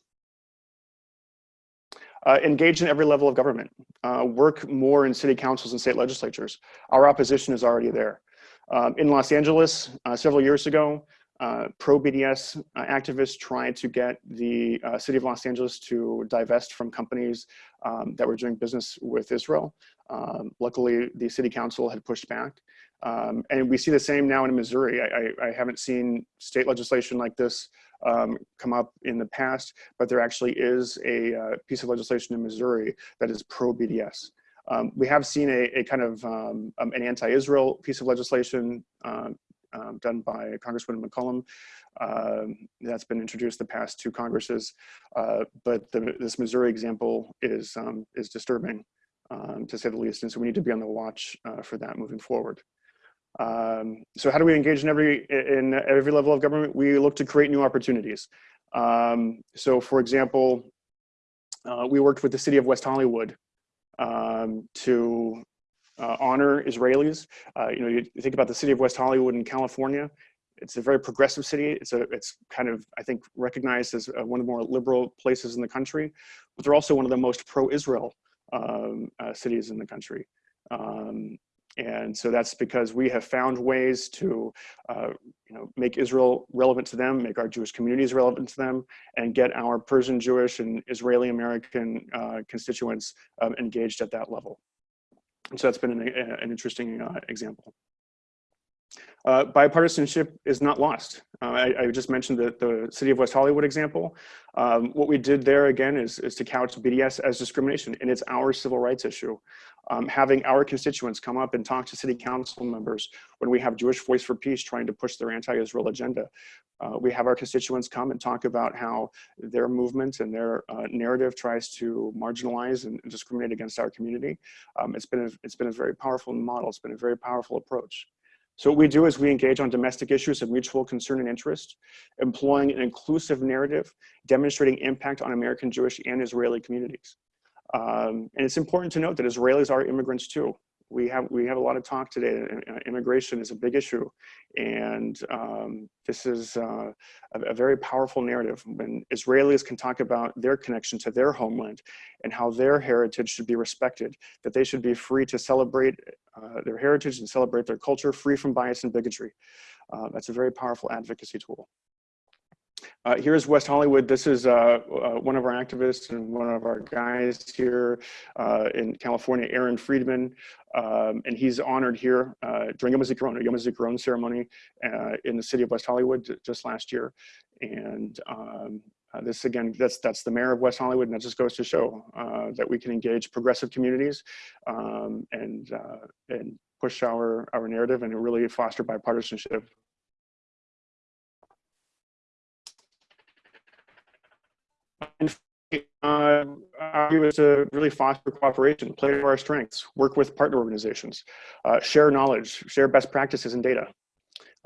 Uh, engage in every level of government. Uh, work more in city councils and state legislatures. Our opposition is already there. Um, in Los Angeles, uh, several years ago, uh, pro-BDS uh, activists tried to get the uh, city of Los Angeles to divest from companies um, that were doing business with Israel. Um, luckily, the city council had pushed back. Um, and we see the same now in Missouri. I, I, I haven't seen state legislation like this um, come up in the past, but there actually is a uh, piece of legislation in Missouri that is pro-BDS. Um, we have seen a, a kind of um, um, an anti-Israel piece of legislation um, done by Congresswoman McCollum. Um, that's been introduced the past two Congresses, uh, but the, this Missouri example is, is disturbing, to say the least, and so we need to be on the watch uh, for that moving forward. Um, so how do we engage in every, in every level of government? We look to create new opportunities. Um, so for example, uh, we worked with the city of West Hollywood um, to uh, honor Israelis. Uh, you know, you think about the city of West Hollywood in California. It's a very progressive city. It's a, it's kind of, I think, recognized as uh, one of the more liberal places in the country, but they're also one of the most pro-Israel um, uh, cities in the country. Um, and so that's because we have found ways to, uh, you know, make Israel relevant to them, make our Jewish communities relevant to them, and get our Persian Jewish and Israeli American uh, constituents um, engaged at that level. And so that's been an, an interesting uh, example. Uh, bipartisanship is not lost. Uh, I, I, just mentioned the, the city of West Hollywood example. Um, what we did there again is, is to couch BDS as discrimination and it's our civil rights issue. Um, having our constituents come up and talk to city council members when we have Jewish Voice for Peace trying to push their anti-Israel agenda. Uh, we have our constituents come and talk about how their movement and their uh, narrative tries to marginalize and discriminate against our community. Um, it's, been a, it's been a very powerful model. It's been a very powerful approach. So what we do is we engage on domestic issues of mutual concern and interest, employing an inclusive narrative, demonstrating impact on American Jewish and Israeli communities. Um, and it's important to note that Israelis are immigrants too we have we have a lot of talk today. Immigration is a big issue, and um, this is uh, a, a, very powerful narrative. When Israelis can talk about their connection to their homeland and how their heritage should be respected, that they should be free to celebrate uh, their heritage and celebrate their culture, free from bias and bigotry. Uh, that's a very powerful advocacy tool. Uh, here's West Hollywood. This is uh, uh, one of our activists and one of our guys here uh, in California, Aaron Friedman. Um, and he's honored here uh, during Yom HaZikaron, a Yom HaZikaron ceremony uh, in the city of West Hollywood just last year. And um, this again, that's that's the mayor of West Hollywood, and that just goes to show that we can engage progressive communities um, and and push our our narrative and really foster bipartisanship uh, argue is to really foster cooperation, play to our strengths, work with partner organizations, uh, share knowledge, share best practices and data.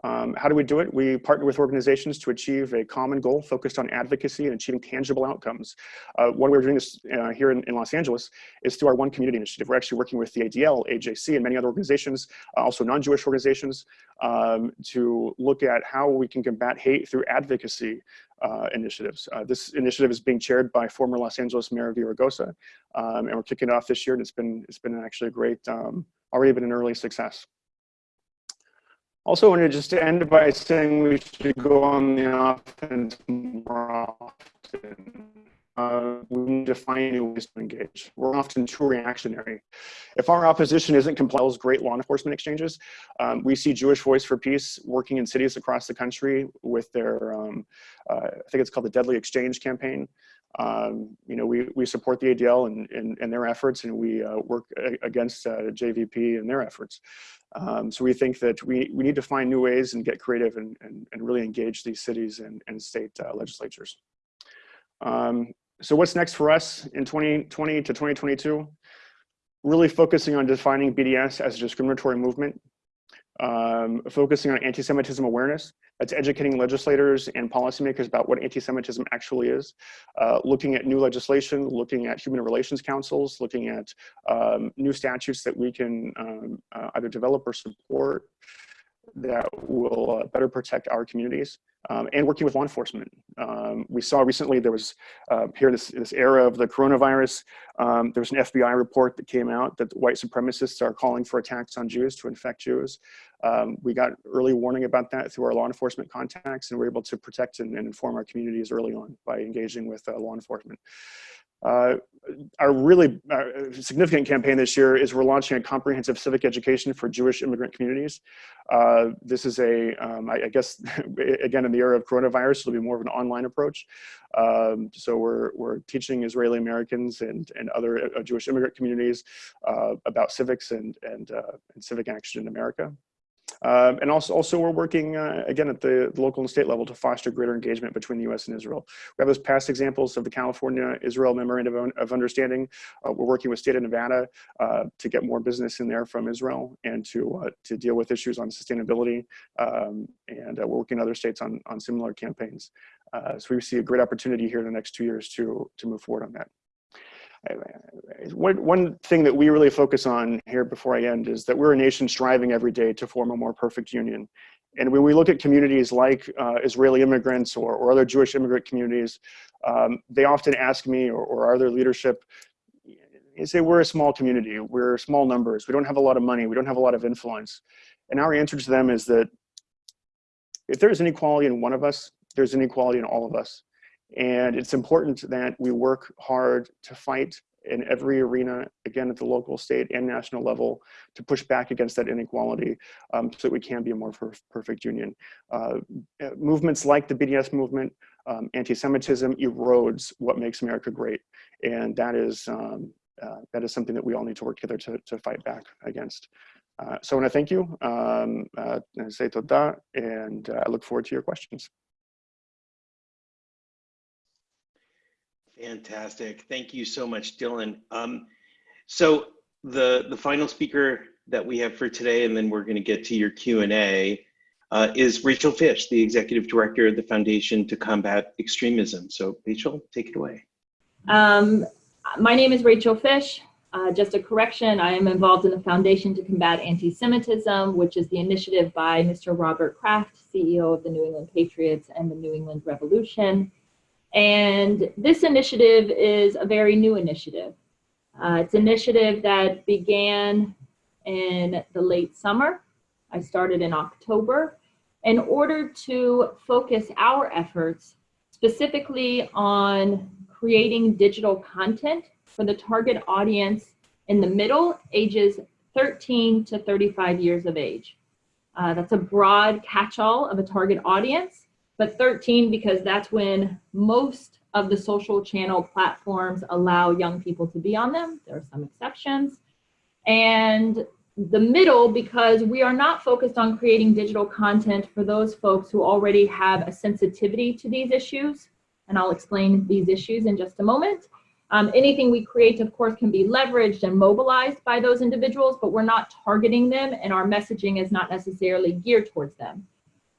Um, how do we do it? We partner with organizations to achieve a common goal focused on advocacy and achieving tangible outcomes. Uh, one way we're doing this uh, here in, in, Los Angeles is through our One Community Initiative. We're actually working with the ADL, AJC, and many other organizations, uh, also non-Jewish organizations, um, to look at how we can combat hate through advocacy uh, initiatives. Uh, this initiative is being chaired by former Los Angeles Mayor Villaraigosa, um, and we're kicking it off this year, and it's been, it's been actually a great, um, already been an early success. Also wanted just to end by saying we should go on the offense more often. uh, we need to find new ways to engage. We're often too reactionary. If our opposition isn't with great law enforcement exchanges, um, we see Jewish Voice for Peace working in cities across the country with their, um, uh, I think it's called the Deadly Exchange campaign. Um, you know, we, we support the ADL and, and, and their efforts and we uh, work against uh, JVP and their efforts. Um, so we think that we, we need to find new ways and get creative and, and, and really engage these cities and, and state uh, legislatures. Um, so what's next for us in 2020 to 2022? Really focusing on defining BDS as a discriminatory movement, um, focusing on anti-Semitism awareness. That's educating legislators and policymakers about what anti-Semitism actually is. Uh, looking at new legislation, looking at human relations councils, looking at um, new statutes that we can um, uh, either develop or support that will uh, better protect our communities um, and working with law enforcement. Um, we saw recently there was uh, here this, this era of the coronavirus, um, there was an FBI report that came out that white supremacists are calling for attacks on Jews to infect Jews. Um, we got early warning about that through our law enforcement contacts and we're able to protect and, and inform our communities early on by engaging with uh, law enforcement. Uh, our really uh, significant campaign this year is we're launching a comprehensive civic education for Jewish immigrant communities. Uh, this is a, um, I, I, guess, again, in the era of coronavirus, it'll be more of an online approach. Um, so we're, we're teaching Israeli Americans and, and other uh, Jewish immigrant communities uh, about civics and, and, uh, and civic action in America. Um, and also, also we're working uh, again at the, the, local and state level to foster greater engagement between the U.S. and Israel. We have those past examples of the California-Israel Memorandum of, Understanding. Uh, we're working with state of Nevada uh, to get more business in there from Israel and to uh, to deal with issues on sustainability. Um, and uh, we're working in other states on on similar campaigns. Uh, so we see a great opportunity here in the next two years to to move forward on that. One, thing that we really focus on here before I end is that we're a nation striving every day to form a more perfect union. And when we look at communities like uh, Israeli immigrants or, or other Jewish immigrant communities, um, they often ask me or, or other leadership, they say we're a small community, we're small numbers, we don't have a lot of money, we don't have a lot of influence. And our answer to them is that if there's inequality in one of us, there's inequality in all of us. And it's important that we work hard to fight in every arena, again, at the local, state, and national level, to push back against that inequality um, so that we can be a more perfect union. Uh, uh movements like the BDS movement, um, anti-Semitism erodes what makes America great. And that is, um, uh, that is something that we all need to work together to, to fight back against. Uh, so I want to thank you, um, uh, and uh, I look forward to your questions. Fantastic. Thank you so much, Dillon. Um, so the, the final speaker that we have for today, and then we're going to get to your Q&A, uh, is Rachel Fish, the Executive Director of the Foundation to Combat Extremism. So Rachel, take it away. Um, my name is Rachel Fish. Uh, just a correction, I am involved in the Foundation to Combat Anti-Semitism, which is the initiative by Mr. Robert Kraft, CEO of the New England Patriots and the New England Revolution. And this initiative is a very new initiative. Uh, it's an initiative that began in the late summer. I started in October in order to focus our efforts specifically on creating digital content for the target audience in the middle, ages 13 to 35 years of age. Uh, that's a broad catch-all of a target audience but 13 because that's when most of the social channel platforms allow young people to be on them. There are some exceptions. And the middle because we are not focused on creating digital content for those folks who already have a sensitivity to these issues. And I'll explain these issues in just a moment. Um, anything we create, of course, can be leveraged and mobilized by those individuals, but we're not targeting them and our messaging is not necessarily geared towards them.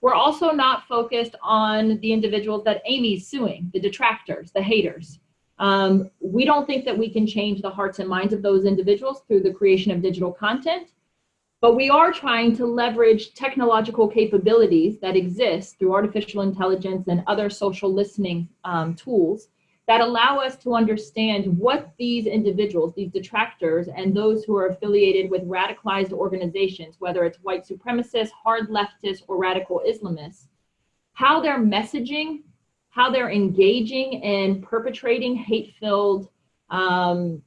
We're also not focused on the individuals that Amy's suing, the detractors, the haters. Um, we don't think that we can change the hearts and minds of those individuals through the creation of digital content, but we are trying to leverage technological capabilities that exist through artificial intelligence and other social listening um, tools that allow us to understand what these individuals, these detractors, and those who are affiliated with radicalized organizations, whether it's white supremacists, hard leftists, or radical Islamists, how their messaging how they're engaging in perpetrating hate-filled um,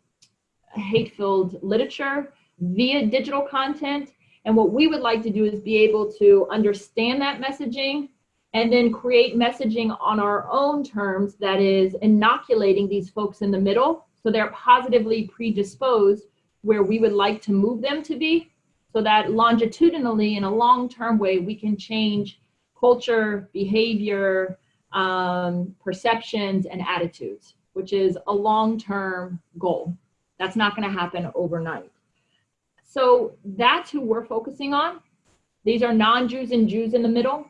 hate-filled literature via digital content. And what we would like to do is be able to understand that messaging and then create messaging on our own terms that is inoculating these folks in the middle. So they're positively predisposed where we would like to move them to be so that longitudinally in a long-term way we can change culture behavior um, perceptions and attitudes which is a long-term goal. That's not going to happen overnight. So that's who we're focusing on. These are non-jews and jews in the middle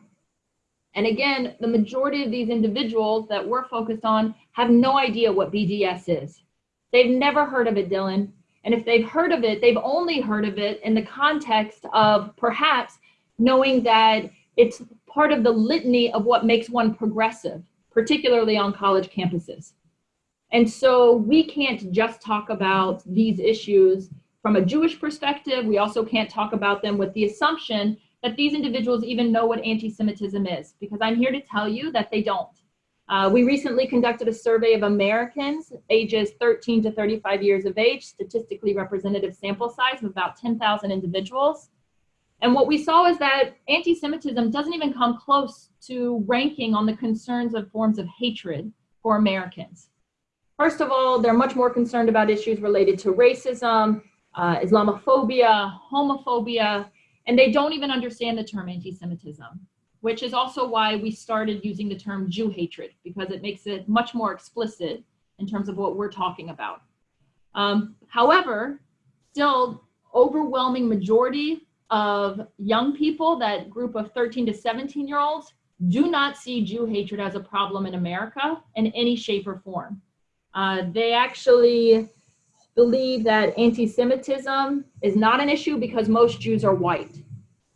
and again the majority of these individuals that we're focused on have no idea what bds is they've never heard of it dillon and if they've heard of it, they've only heard of it in the context of perhaps knowing that it's part of the litany of what makes one progressive, particularly on college campuses. And so we can't just talk about these issues from a Jewish perspective. We also can't talk about them with the assumption that these individuals even know what anti-Semitism is, because I'm here to tell you that they don't. Uh, we recently conducted a survey of Americans ages 13 to 35 years of age, statistically representative sample size of about 10,000 individuals. And what we saw is that anti-Semitism doesn't even come close to ranking on the concerns of forms of hatred for Americans. First of all, they're much more concerned about issues related to racism, uh, Islamophobia, homophobia, and they don't even understand the term anti-Semitism which is also why we started using the term Jew hatred, because it makes it much more explicit in terms of what we're talking about. Um, however, still overwhelming majority of young people, that group of 13 to 17 year olds, do not see Jew hatred as a problem in America in any shape or form. Uh, they actually believe that anti-Semitism is not an issue because most Jews are white.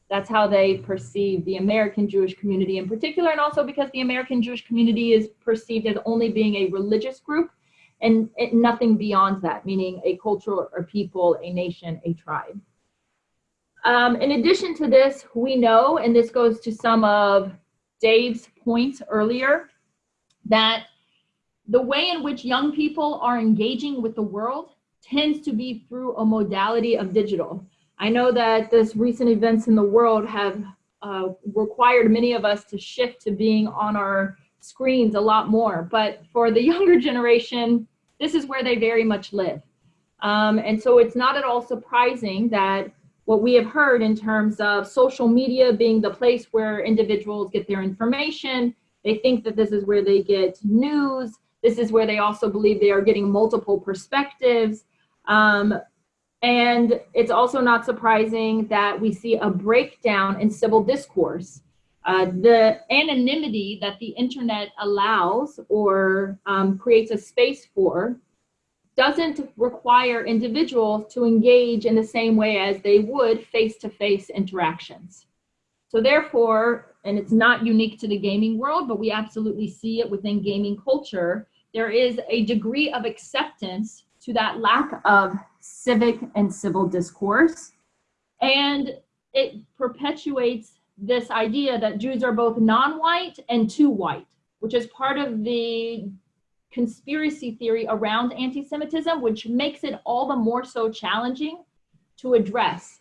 That's how they perceive the American Jewish community in particular, and also because the American Jewish community is perceived as only being a religious group and nothing beyond that, meaning a culture or people, a nation, a tribe. Um, in addition to this, we know, and this goes to some of Dave's points earlier, that the way in which young people are engaging with the world tends to be through a modality of digital. I know that this recent events in the world have uh, required many of us to shift to being on our screens a lot more. But for the younger generation, this is where they very much live. Um, and so it's not at all surprising that what we have heard in terms of social media being the place where individuals get their information, they think that this is where they get news. This is where they also believe they are getting multiple perspectives. Um, and it's also not surprising that we see a breakdown in civil discourse. Uh, the anonymity that the internet allows or um, creates a space for doesn't require individuals to engage in the same way as they would face-to-face -face interactions. So therefore, and it's not unique to the gaming world, but we absolutely see it within gaming culture, there is a degree of acceptance to that lack of civic and civil discourse. And it perpetuates this idea that Jews are both non-white and too white, which is part of the conspiracy theory around anti-Semitism, which makes it all the more so challenging to address.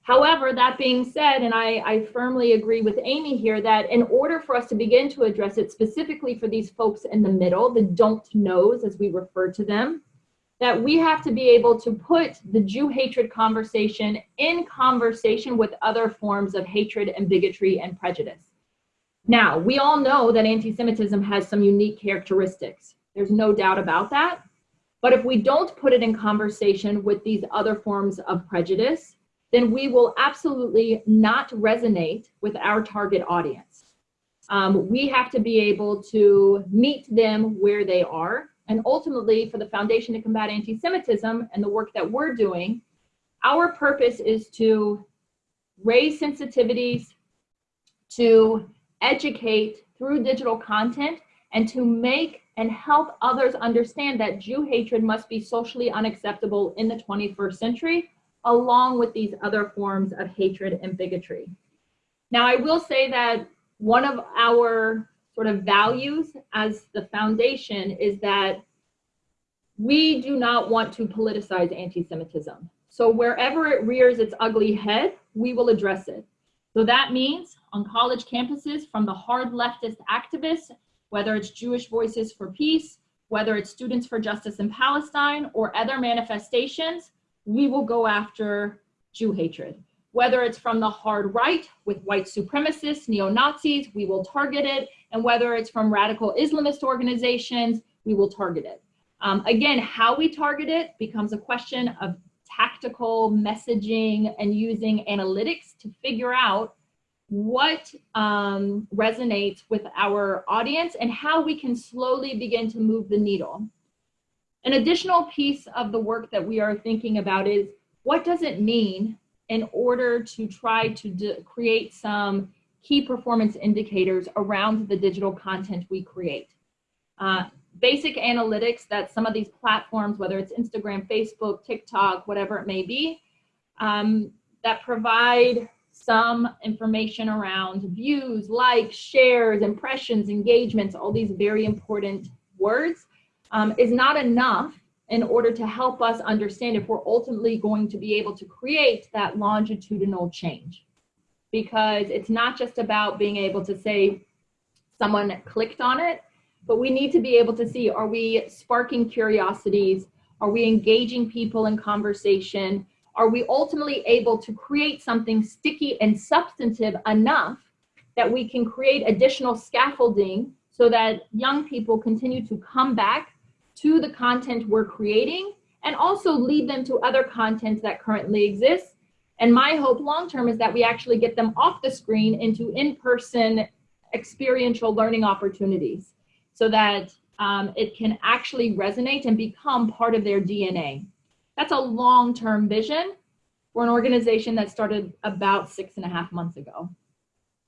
However, that being said, and I, I, firmly agree with Amy here that in order for us to begin to address it specifically for these folks in the middle, the don't knows as we refer to them, that we have to be able to put the Jew hatred conversation in conversation with other forms of hatred and bigotry and prejudice. Now, we all know that anti-Semitism has some unique characteristics. There's no doubt about that. But if we don't put it in conversation with these other forms of prejudice, then we will absolutely not resonate with our target audience. Um, we have to be able to meet them where they are and ultimately, for the Foundation to Combat Anti-Semitism and the work that we're doing, our purpose is to raise sensitivities, to educate through digital content, and to make and help others understand that Jew hatred must be socially unacceptable in the 21st century, along with these other forms of hatred and bigotry. Now, I will say that one of our sort of values as the foundation is that we do not want to politicize anti-Semitism. So wherever it rears its ugly head, we will address it. So that means on college campuses from the hard leftist activists, whether it's Jewish Voices for Peace, whether it's Students for Justice in Palestine or other manifestations, we will go after Jew hatred. Whether it's from the hard right with white supremacists, neo-Nazis, we will target it. And whether it's from radical Islamist organizations, we will target it. Um, again, how we target it becomes a question of tactical messaging and using analytics to figure out what um, resonates with our audience and how we can slowly begin to move the needle. An additional piece of the work that we are thinking about is what does it mean in order to try to create some key performance indicators around the digital content we create. Uh, basic analytics that some of these platforms, whether it's Instagram, Facebook, TikTok, whatever it may be, um, that provide some information around views, likes, shares, impressions, engagements, all these very important words, um, is not enough in order to help us understand if we're ultimately going to be able to create that longitudinal change. Because it's not just about being able to say someone clicked on it, but we need to be able to see, are we sparking curiosities? Are we engaging people in conversation? Are we ultimately able to create something sticky and substantive enough that we can create additional scaffolding so that young people continue to come back to the content we're creating and also lead them to other content that currently exists. And my hope long term is that we actually get them off the screen into in-person experiential learning opportunities so that um, it can actually resonate and become part of their DNA. That's a long-term vision for an organization that started about six and a half months ago,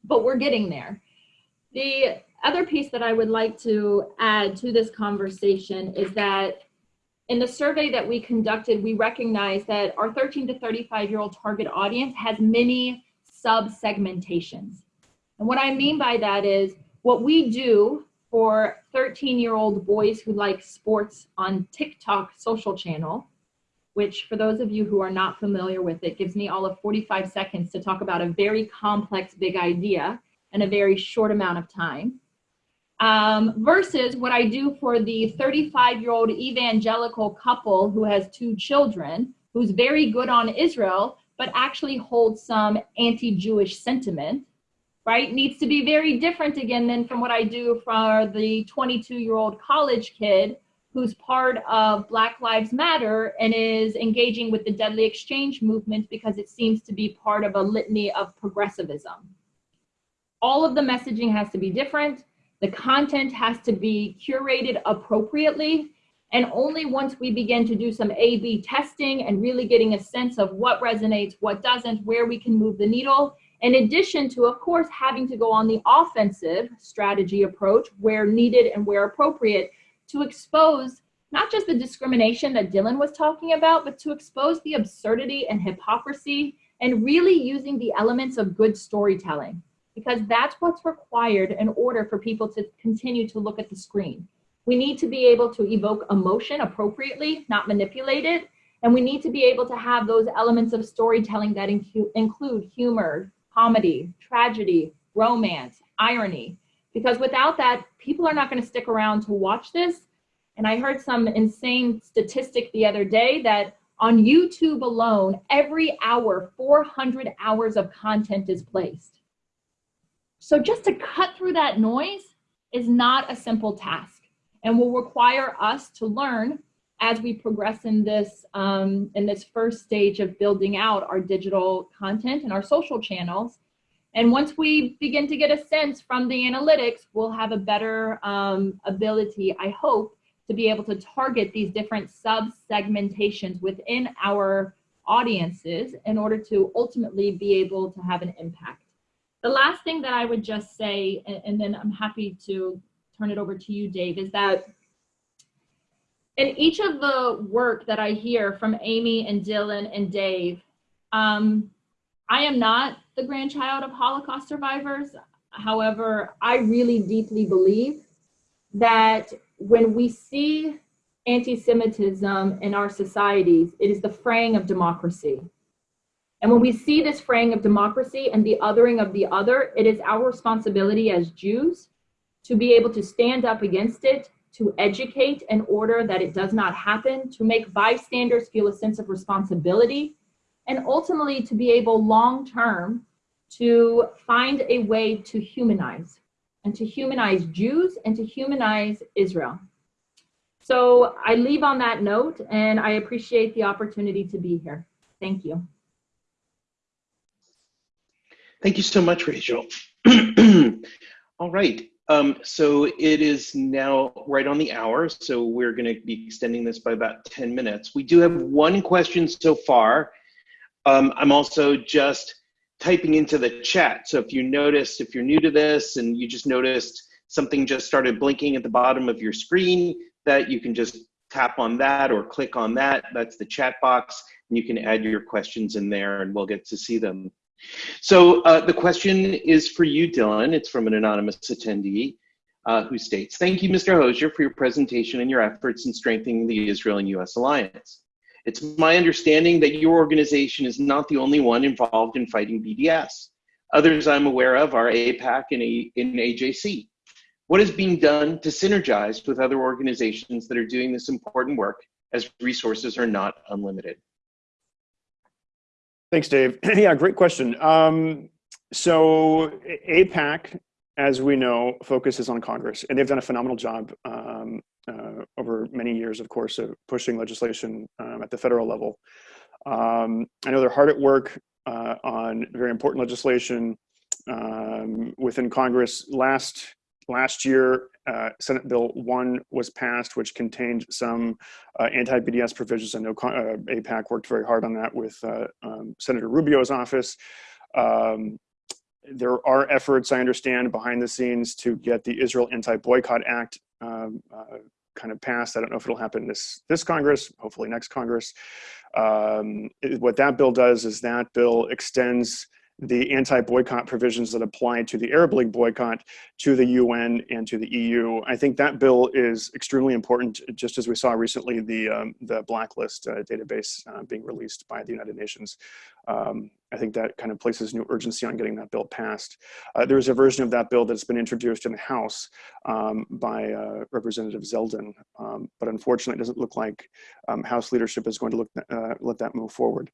but we're getting there. The other piece that I would like to add to this conversation is that in the survey that we conducted, we recognized that our 13 to 35 year old target audience has many sub-segmentations. And what I mean by that is what we do for 13 year old boys who like sports on TikTok social channel, which for those of you who are not familiar with it, gives me all of 45 seconds to talk about a very complex big idea in a very short amount of time um, versus what I do for the 35 year old evangelical couple who has two children, who's very good on Israel, but actually holds some anti Jewish sentiment, right? Needs to be very different again than from what I do for the 22 year old college kid who's part of Black Lives Matter and is engaging with the deadly exchange movement because it seems to be part of a litany of progressivism. All of the messaging has to be different the content has to be curated appropriately. And only once we begin to do some A-B testing and really getting a sense of what resonates, what doesn't, where we can move the needle, in addition to, of course, having to go on the offensive strategy approach where needed and where appropriate to expose not just the discrimination that Dillon was talking about, but to expose the absurdity and hypocrisy and really using the elements of good storytelling because that's what's required in order for people to continue to look at the screen. We need to be able to evoke emotion appropriately, not manipulate it. And we need to be able to have those elements of storytelling that include humor, comedy, tragedy, romance, irony. Because without that, people are not going to stick around to watch this. And I heard some insane statistic the other day that on YouTube alone, every hour, 400 hours of content is placed. So just to cut through that noise is not a simple task and will require us to learn as we progress in this um, in this first stage of building out our digital content and our social channels. And once we begin to get a sense from the analytics, we'll have a better um, ability, I hope, to be able to target these different sub-segmentations within our audiences in order to ultimately be able to have an impact. The last thing that I would just say, and, and then I'm happy to turn it over to you, Dave, is that in each of the work that I hear from Amy and Dillon and Dave, um, I am not the grandchild of Holocaust survivors. However, I really deeply believe that when we see anti-Semitism in our societies, it is the fraying of democracy. And when we see this fraying of democracy and the othering of the other, it is our responsibility as Jews to be able to stand up against it, to educate in order that it does not happen, to make bystanders feel a sense of responsibility, and ultimately to be able long term to find a way to humanize and to humanize Jews and to humanize Israel. So I leave on that note and I appreciate the opportunity to be here. Thank you. Thank you so much, Rachel. All right. Um, so it is now right on the hour, so we're going to be extending this by about 10 minutes. We do have one question so far. Um, I'm also just typing into the chat. So if you noticed, if you're new to this and you just noticed something just started blinking at the bottom of your screen, that you can just tap on that or click on that. That's the chat box, and you can add your questions in there and we'll get to see them. So uh, the question is for you, Dillon. It's from an anonymous attendee uh, who states, thank you, Mr. Hosier, for your presentation and your efforts in strengthening the Israel and US alliance. It's my understanding that your organization is not the only one involved in fighting BDS. Others I'm aware of are AIPAC and, A and AJC. What is being done to synergize with other organizations that are doing this important work as resources are not unlimited? Thanks, Dave. yeah, great question. Um, so AIPAC, as we know, focuses on Congress, and they've done a phenomenal job um, uh, over many years, of course, of pushing legislation um, at the federal level. Um, I know they're hard at work uh, on very important legislation um, within Congress. Last last year, uh, Senate Bill 1 was passed, which contained some uh, anti-BDS provisions. I know uh, AIPAC worked very hard on that with uh, um, Senator Rubio's office. Um, there are efforts, I understand, behind the scenes to get the Israel Anti-Boycott Act um, uh, kind of passed. I don't know if it'll happen this this Congress, hopefully next Congress. Um, what that bill does is that bill extends the anti-boycott provisions that apply to the Arab League boycott to the UN and to the EU. I think that bill is extremely important, just as we saw recently the, um, the blacklist uh, database uh, being released by the United Nations. Um, I think that kind of places new urgency on getting that bill passed. Uh, there's a version of that bill that's been introduced in the House um, by uh, Representative Zeldin, um, but unfortunately it doesn't look like um, House leadership is going to look, uh, let that move forward.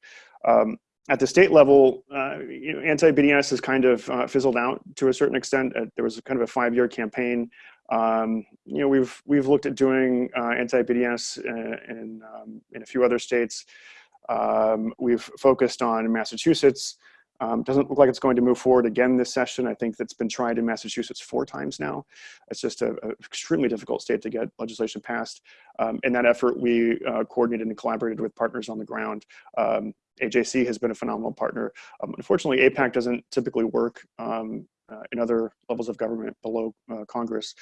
Um, at the state level, uh, you know, anti-BDS has kind of uh, fizzled out to a certain extent. Uh, there was kind of a five-year campaign. Um, you know, we've we've looked at doing uh, anti-BDS in in, um, in, a few other states. Um, we've focused on Massachusetts. Um, doesn't look like it's going to move forward again this session. I think that's been tried in Massachusetts four times now. It's just an extremely difficult state to get legislation passed. Um, in that effort, we uh, coordinated and collaborated with partners on the ground. AJC has been a phenomenal partner. Um, unfortunately, AIPAC doesn't typically work um, uh, in other levels of government below uh, Congress.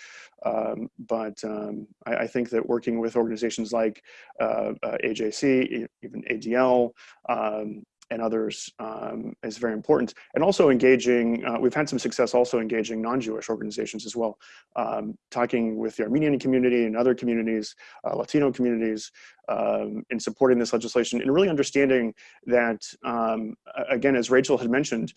Um, but um, I, I, think that working with organizations like uh, uh AJC, even ADL, um, and others um, is very important. And also engaging, uh, we've had some success also engaging non-Jewish organizations as well, um, talking with the Armenian community and other communities, uh, Latino communities, um, in supporting this legislation and really understanding that, um, again, as Rachel had mentioned,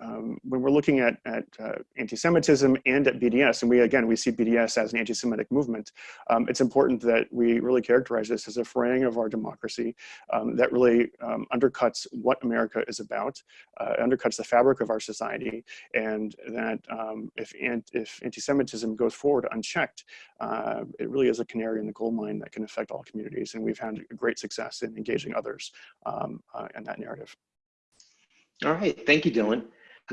um, when we're looking at, at uh, anti-Semitism and at BDS, and we again we see BDS as an anti-Semitic movement, um, it's important that we really characterize this as a fraying of our democracy um, that really um, undercuts what America is about, uh, undercuts the fabric of our society, and that um, if if anti-Semitism goes forward unchecked, uh, it really is a canary in the coal mine that can affect all communities, and we've had great success in engaging others um, uh, in that narrative. All right, thank you, Dillon.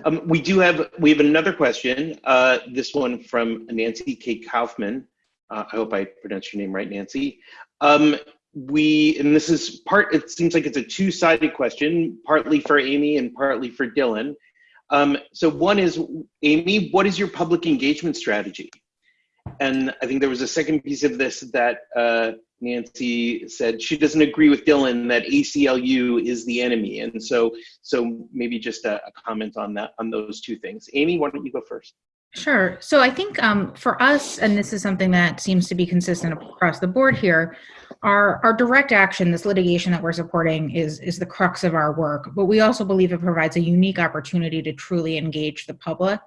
Um, we do have we have another question. Uh, this one from Nancy K. Kaufman. Uh, I hope I pronounced your name right, Nancy. Um, we and this is part. It seems like it's a two-sided question, partly for Amy and partly for Dillon. Um, so one is Amy, what is your public engagement strategy? And I think there was a second piece of this that uh, Nancy said she doesn't agree with Dillon that ACLU is the enemy, and so so maybe just a, a comment on that on those two things. Amy, why don't you go first? Sure. So I think um, for us, and this is something that seems to be consistent across the board here, our, our direct action, this litigation that we're supporting is, is the crux of our work, but we also believe it provides a unique opportunity to truly engage the public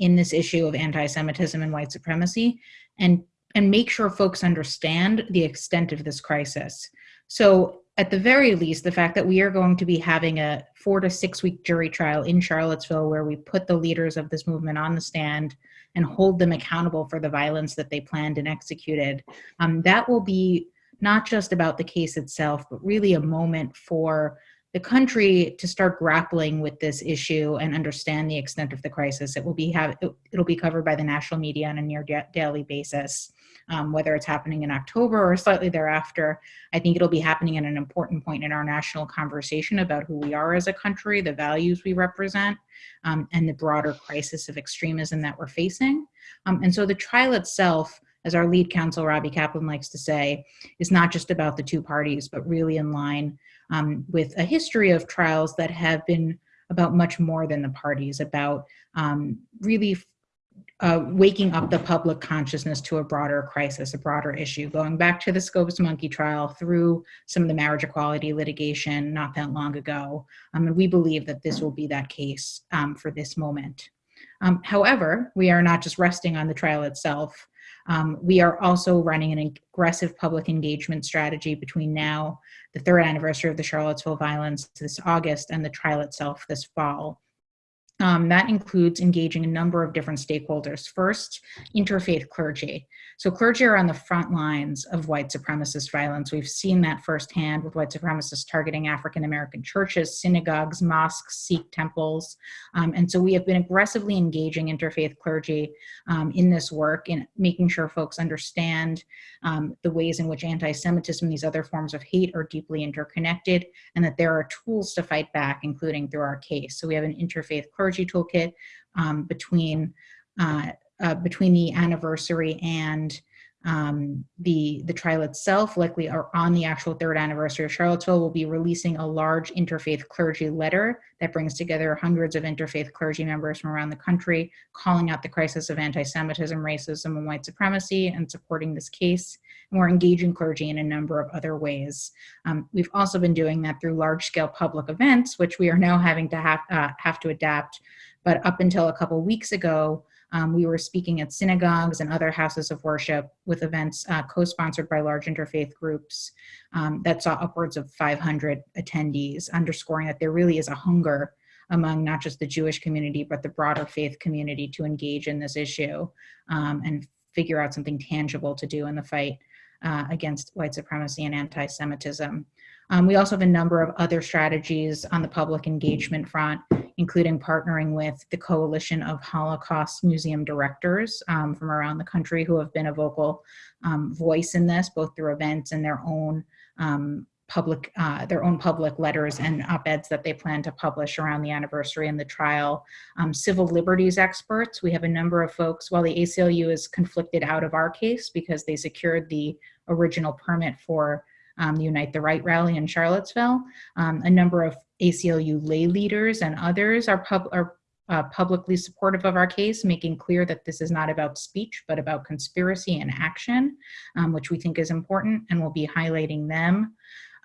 in this issue of anti-Semitism and white supremacy and, and make sure folks understand the extent of this crisis. So at the very least, the fact that we are going to be having a four to six week jury trial in Charlottesville where we put the leaders of this movement on the stand and hold them accountable for the violence that they planned and executed, um, that will be not just about the case itself, but really a moment for the country to start grappling with this issue and understand the extent of the crisis. It will be have it'll be covered by the national media on a near daily basis, um, whether it's happening in October or slightly thereafter. I think it'll be happening at an important point in our national conversation about who we are as a country, the values we represent, um, and the broader crisis of extremism that we're facing. Um, and so the trial itself as our lead counsel, Robbie Kaplan, likes to say, is not just about the two parties, but really in line um, with a history of trials that have been about much more than the parties, about um, really uh, waking up the public consciousness to a broader crisis, a broader issue, going back to the Scopes Monkey trial through some of the marriage equality litigation not that long ago. Um, and we believe that this will be that case um, for this moment. Um, however, we are not just resting on the trial itself. Um, we are also running an aggressive public engagement strategy between now, the third anniversary of the Charlottesville violence this August, and the trial itself this fall. Um, that includes engaging a number of different stakeholders. First, interfaith clergy. So clergy are on the front lines of white supremacist violence. We've seen that firsthand with white supremacists targeting African American churches, synagogues, mosques, Sikh temples. Um, and so we have been aggressively engaging interfaith clergy um, in this work in making sure folks understand um, the ways in which anti-Semitism and these other forms of hate are deeply interconnected and that there are tools to fight back, including through our case. So we have an interfaith clergy toolkit um, between uh, uh, between the anniversary and um, the the trial itself, likely are on the actual third anniversary of Charlottesville, will be releasing a large interfaith clergy letter that brings together hundreds of interfaith clergy members from around the country, calling out the crisis of anti-Semitism, racism, and white supremacy, and supporting this case. And we're engaging clergy in a number of other ways. Um, we've also been doing that through large-scale public events, which we are now having to have uh, have to adapt. But up until a couple weeks ago, um, we were speaking at synagogues and other houses of worship with events uh, co-sponsored by large interfaith groups um, that saw upwards of 500 attendees, underscoring that there really is a hunger among not just the Jewish community, but the broader faith community to engage in this issue um, and figure out something tangible to do in the fight uh, against white supremacy and anti-Semitism. Um, we also have a number of other strategies on the public engagement front, including partnering with the Coalition of Holocaust Museum Directors um, from around the country who have been a vocal um, voice in this, both through events and their own um, public, uh, their own public letters and op-eds that they plan to publish around the anniversary and the trial. Um, civil liberties experts, we have a number of folks, while the ACLU is conflicted out of our case because they secured the original permit for um, the Unite the Right rally in Charlottesville. Um, a number of ACLU lay leaders and others are, pub are uh, publicly supportive of our case, making clear that this is not about speech, but about conspiracy and action, um, which we think is important, and we'll be highlighting them.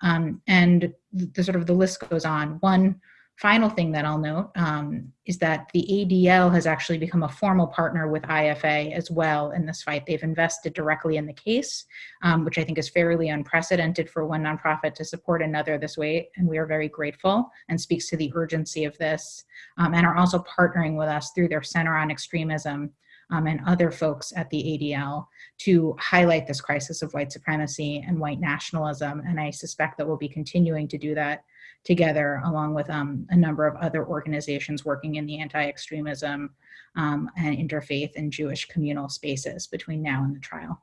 Um, and the sort of the list goes on. One final thing that I'll note um, is that the ADL has actually become a formal partner with IFA as well in this fight. They've invested directly in the case, um, which I think is fairly unprecedented for one nonprofit to support another this way, and we are very grateful and speaks to the urgency of this, um, and are also partnering with us through their Center on Extremism um, and other folks at the ADL to highlight this crisis of white supremacy and white nationalism, and I suspect that we'll be continuing to do that together along with um, a number of other organizations working in the anti-extremism um, and interfaith and Jewish communal spaces between now and the trial.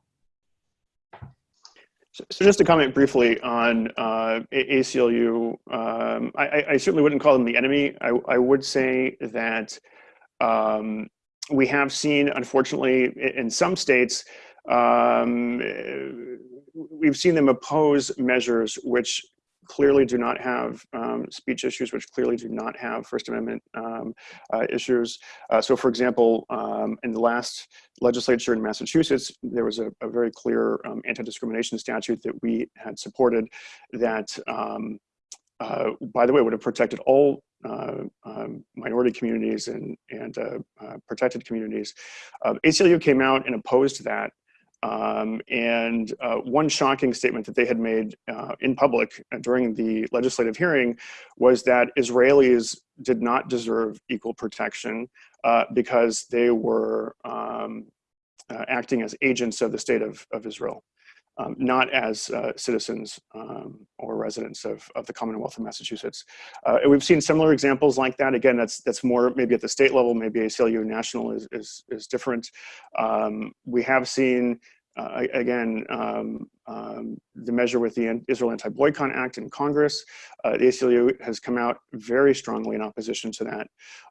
So, so just to comment briefly on uh, ACLU, um, I, I, certainly wouldn't call them the enemy. I, I would say that um, we have seen, unfortunately, in some states, um, we've seen them oppose measures which clearly do not have um, speech issues, which clearly do not have First Amendment um, uh, issues. Uh, so for example, um, in the last legislature in Massachusetts, there was a, a very clear um, anti-discrimination statute that we had supported that, um, uh, by the way, would have protected all uh, um, minority communities and, and uh, uh, protected communities. ACLU came out and opposed that um, and uh, one shocking statement that they had made uh, in public during the legislative hearing was that Israelis did not deserve equal protection uh, because they were um, uh, acting as agents of the state of, of Israel, um, not as uh, citizens um, or residents of, of the Commonwealth of Massachusetts. Uh, and we've seen similar examples like that. Again, that's that's more maybe at the state level, maybe ACLU national is, is, is different. Um, we have seen uh, again, um, um, the measure with the Israel Anti-Boycott Act in Congress, uh, the ACLU has come out very strongly in opposition to that,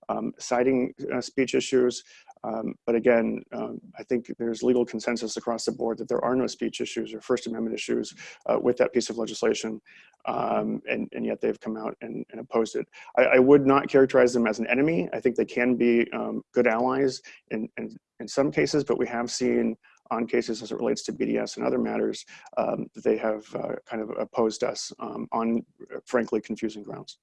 um, citing uh, speech issues. Um, but again, um, I think there's legal consensus across the board that there are no speech issues or First Amendment issues uh, with that piece of legislation, um, and, and, yet they've come out and, and opposed it. I, I, would not characterize them as an enemy. I think they can be good allies in, in, in some cases, but we have seen on cases as it relates to BDS and other matters, um, they have uh, kind of opposed us um, on uh, frankly confusing grounds.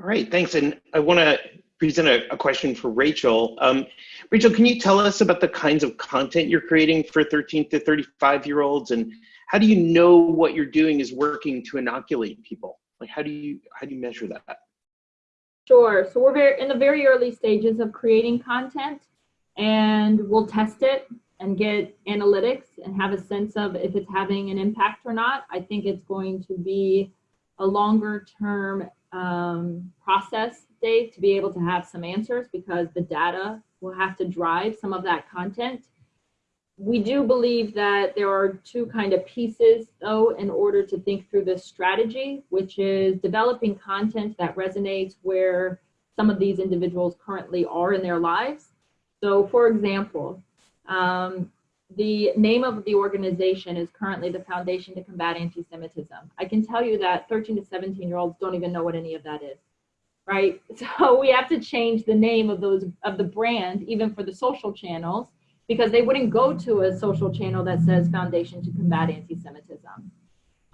All right, thanks. And I want to present a, a, question for Rachel. Um, Rachel, can you tell us about the kinds of content you're creating for 13 to 35 year olds and how do you know what you're doing is working to inoculate people? Like how do you, how do you measure that? Sure, so we're very, in the very early stages of creating content and we'll test it and get analytics and have a sense of if it's having an impact or not. I think it's going to be a longer term um, process, Dave, to be able to have some answers because the data will have to drive some of that content. We do believe that there are two kind of pieces though in order to think through this strategy, which is developing content that resonates where some of these individuals currently are in their lives so for example, um, the name of the organization is currently the Foundation to Combat Anti-Semitism. I can tell you that 13 to 17 year olds don't even know what any of that is, right? So we have to change the name of those of the brand, even for the social channels, because they wouldn't go to a social channel that says Foundation to Combat Anti-Semitism.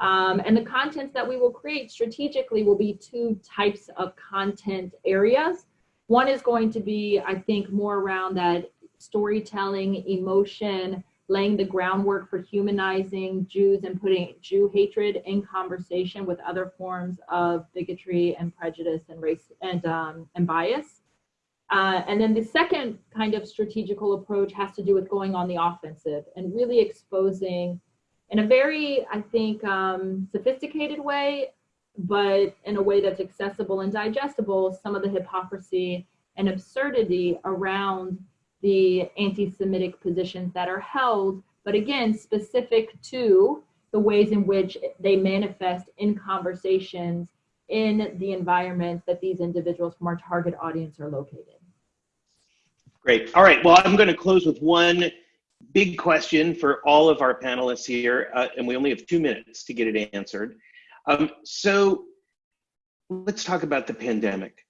Um, and the contents that we will create strategically will be two types of content areas. One is going to be, I think, more around that storytelling, emotion, laying the groundwork for humanizing Jews and putting Jew hatred in conversation with other forms of bigotry and prejudice and race and um, and bias. Uh, and then the second kind of strategical approach has to do with going on the offensive and really exposing in a very, I think, um, sophisticated way, but in a way that's accessible and digestible, some of the hypocrisy and absurdity around the anti-Semitic positions that are held, but again, specific to the ways in which they manifest in conversations in the environment that these individuals from our target audience are located. Great. All right. Well, I'm going to close with one big question for all of our panelists here, uh, and we only have two minutes to get it answered. Um, so let's talk about the pandemic.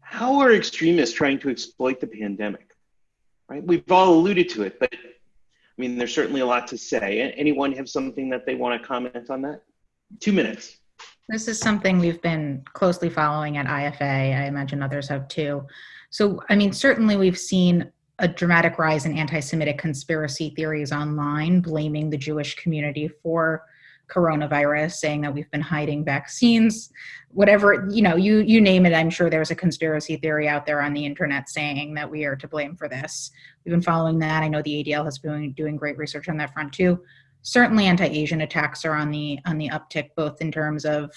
How are extremists trying to exploit the pandemic? Right? We've all alluded to it, but I mean, there's certainly a lot to say. Anyone have something that they want to comment on that? Two minutes. This is something we've been closely following at IFA. I imagine others have too. So, I mean, certainly we've seen a dramatic rise in anti Semitic conspiracy theories online, blaming the Jewish community for coronavirus saying that we've been hiding vaccines whatever you know you you name it i'm sure there's a conspiracy theory out there on the internet saying that we are to blame for this. We've been following that. I know the adl has been doing great research on that front too. Certainly anti-asian attacks are on the on the uptick both in terms of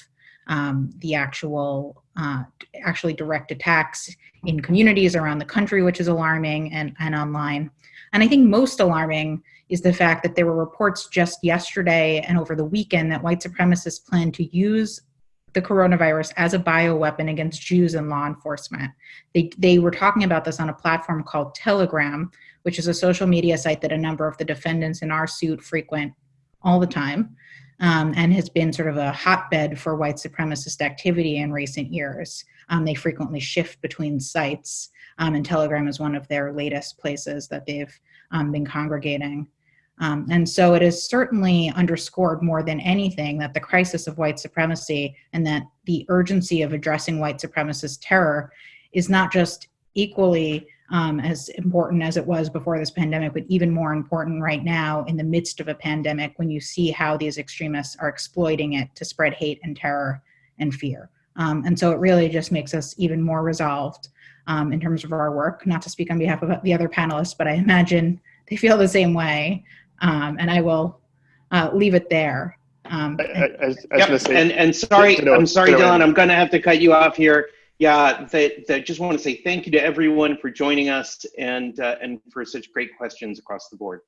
um, the actual uh, actually direct attacks in communities around the country which is alarming and and online and i think most alarming is the fact that there were reports just yesterday and over the weekend that white supremacists plan to use the coronavirus as a bioweapon against Jews and law enforcement. They, they were talking about this on a platform called Telegram, which is a social media site that a number of the defendants in our suit frequent all the time um, and has been sort of a hotbed for white supremacist activity in recent years. Um, they frequently shift between sites, um, and Telegram is one of their latest places that they've um, been congregating. Um, and so it has certainly underscored more than anything that the crisis of white supremacy and that the urgency of addressing white supremacist terror is not just equally um, as important as it was before this pandemic, but even more important right now in the midst of a pandemic when you see how these extremists are exploiting it to spread hate and terror and fear. Um, and so it really just makes us even more resolved um, in terms of our work, not to speak on behalf of the other panelists, but I imagine they feel the same way. Um, and I will uh, leave it there. Um, I, I, I was Yep, say, and, and sorry, to I'm sorry, to know- Dillon, I'm gonna have to cut you off here. Yeah, that, that just want to say thank you to everyone for joining us and, uh, and for such great questions across the board.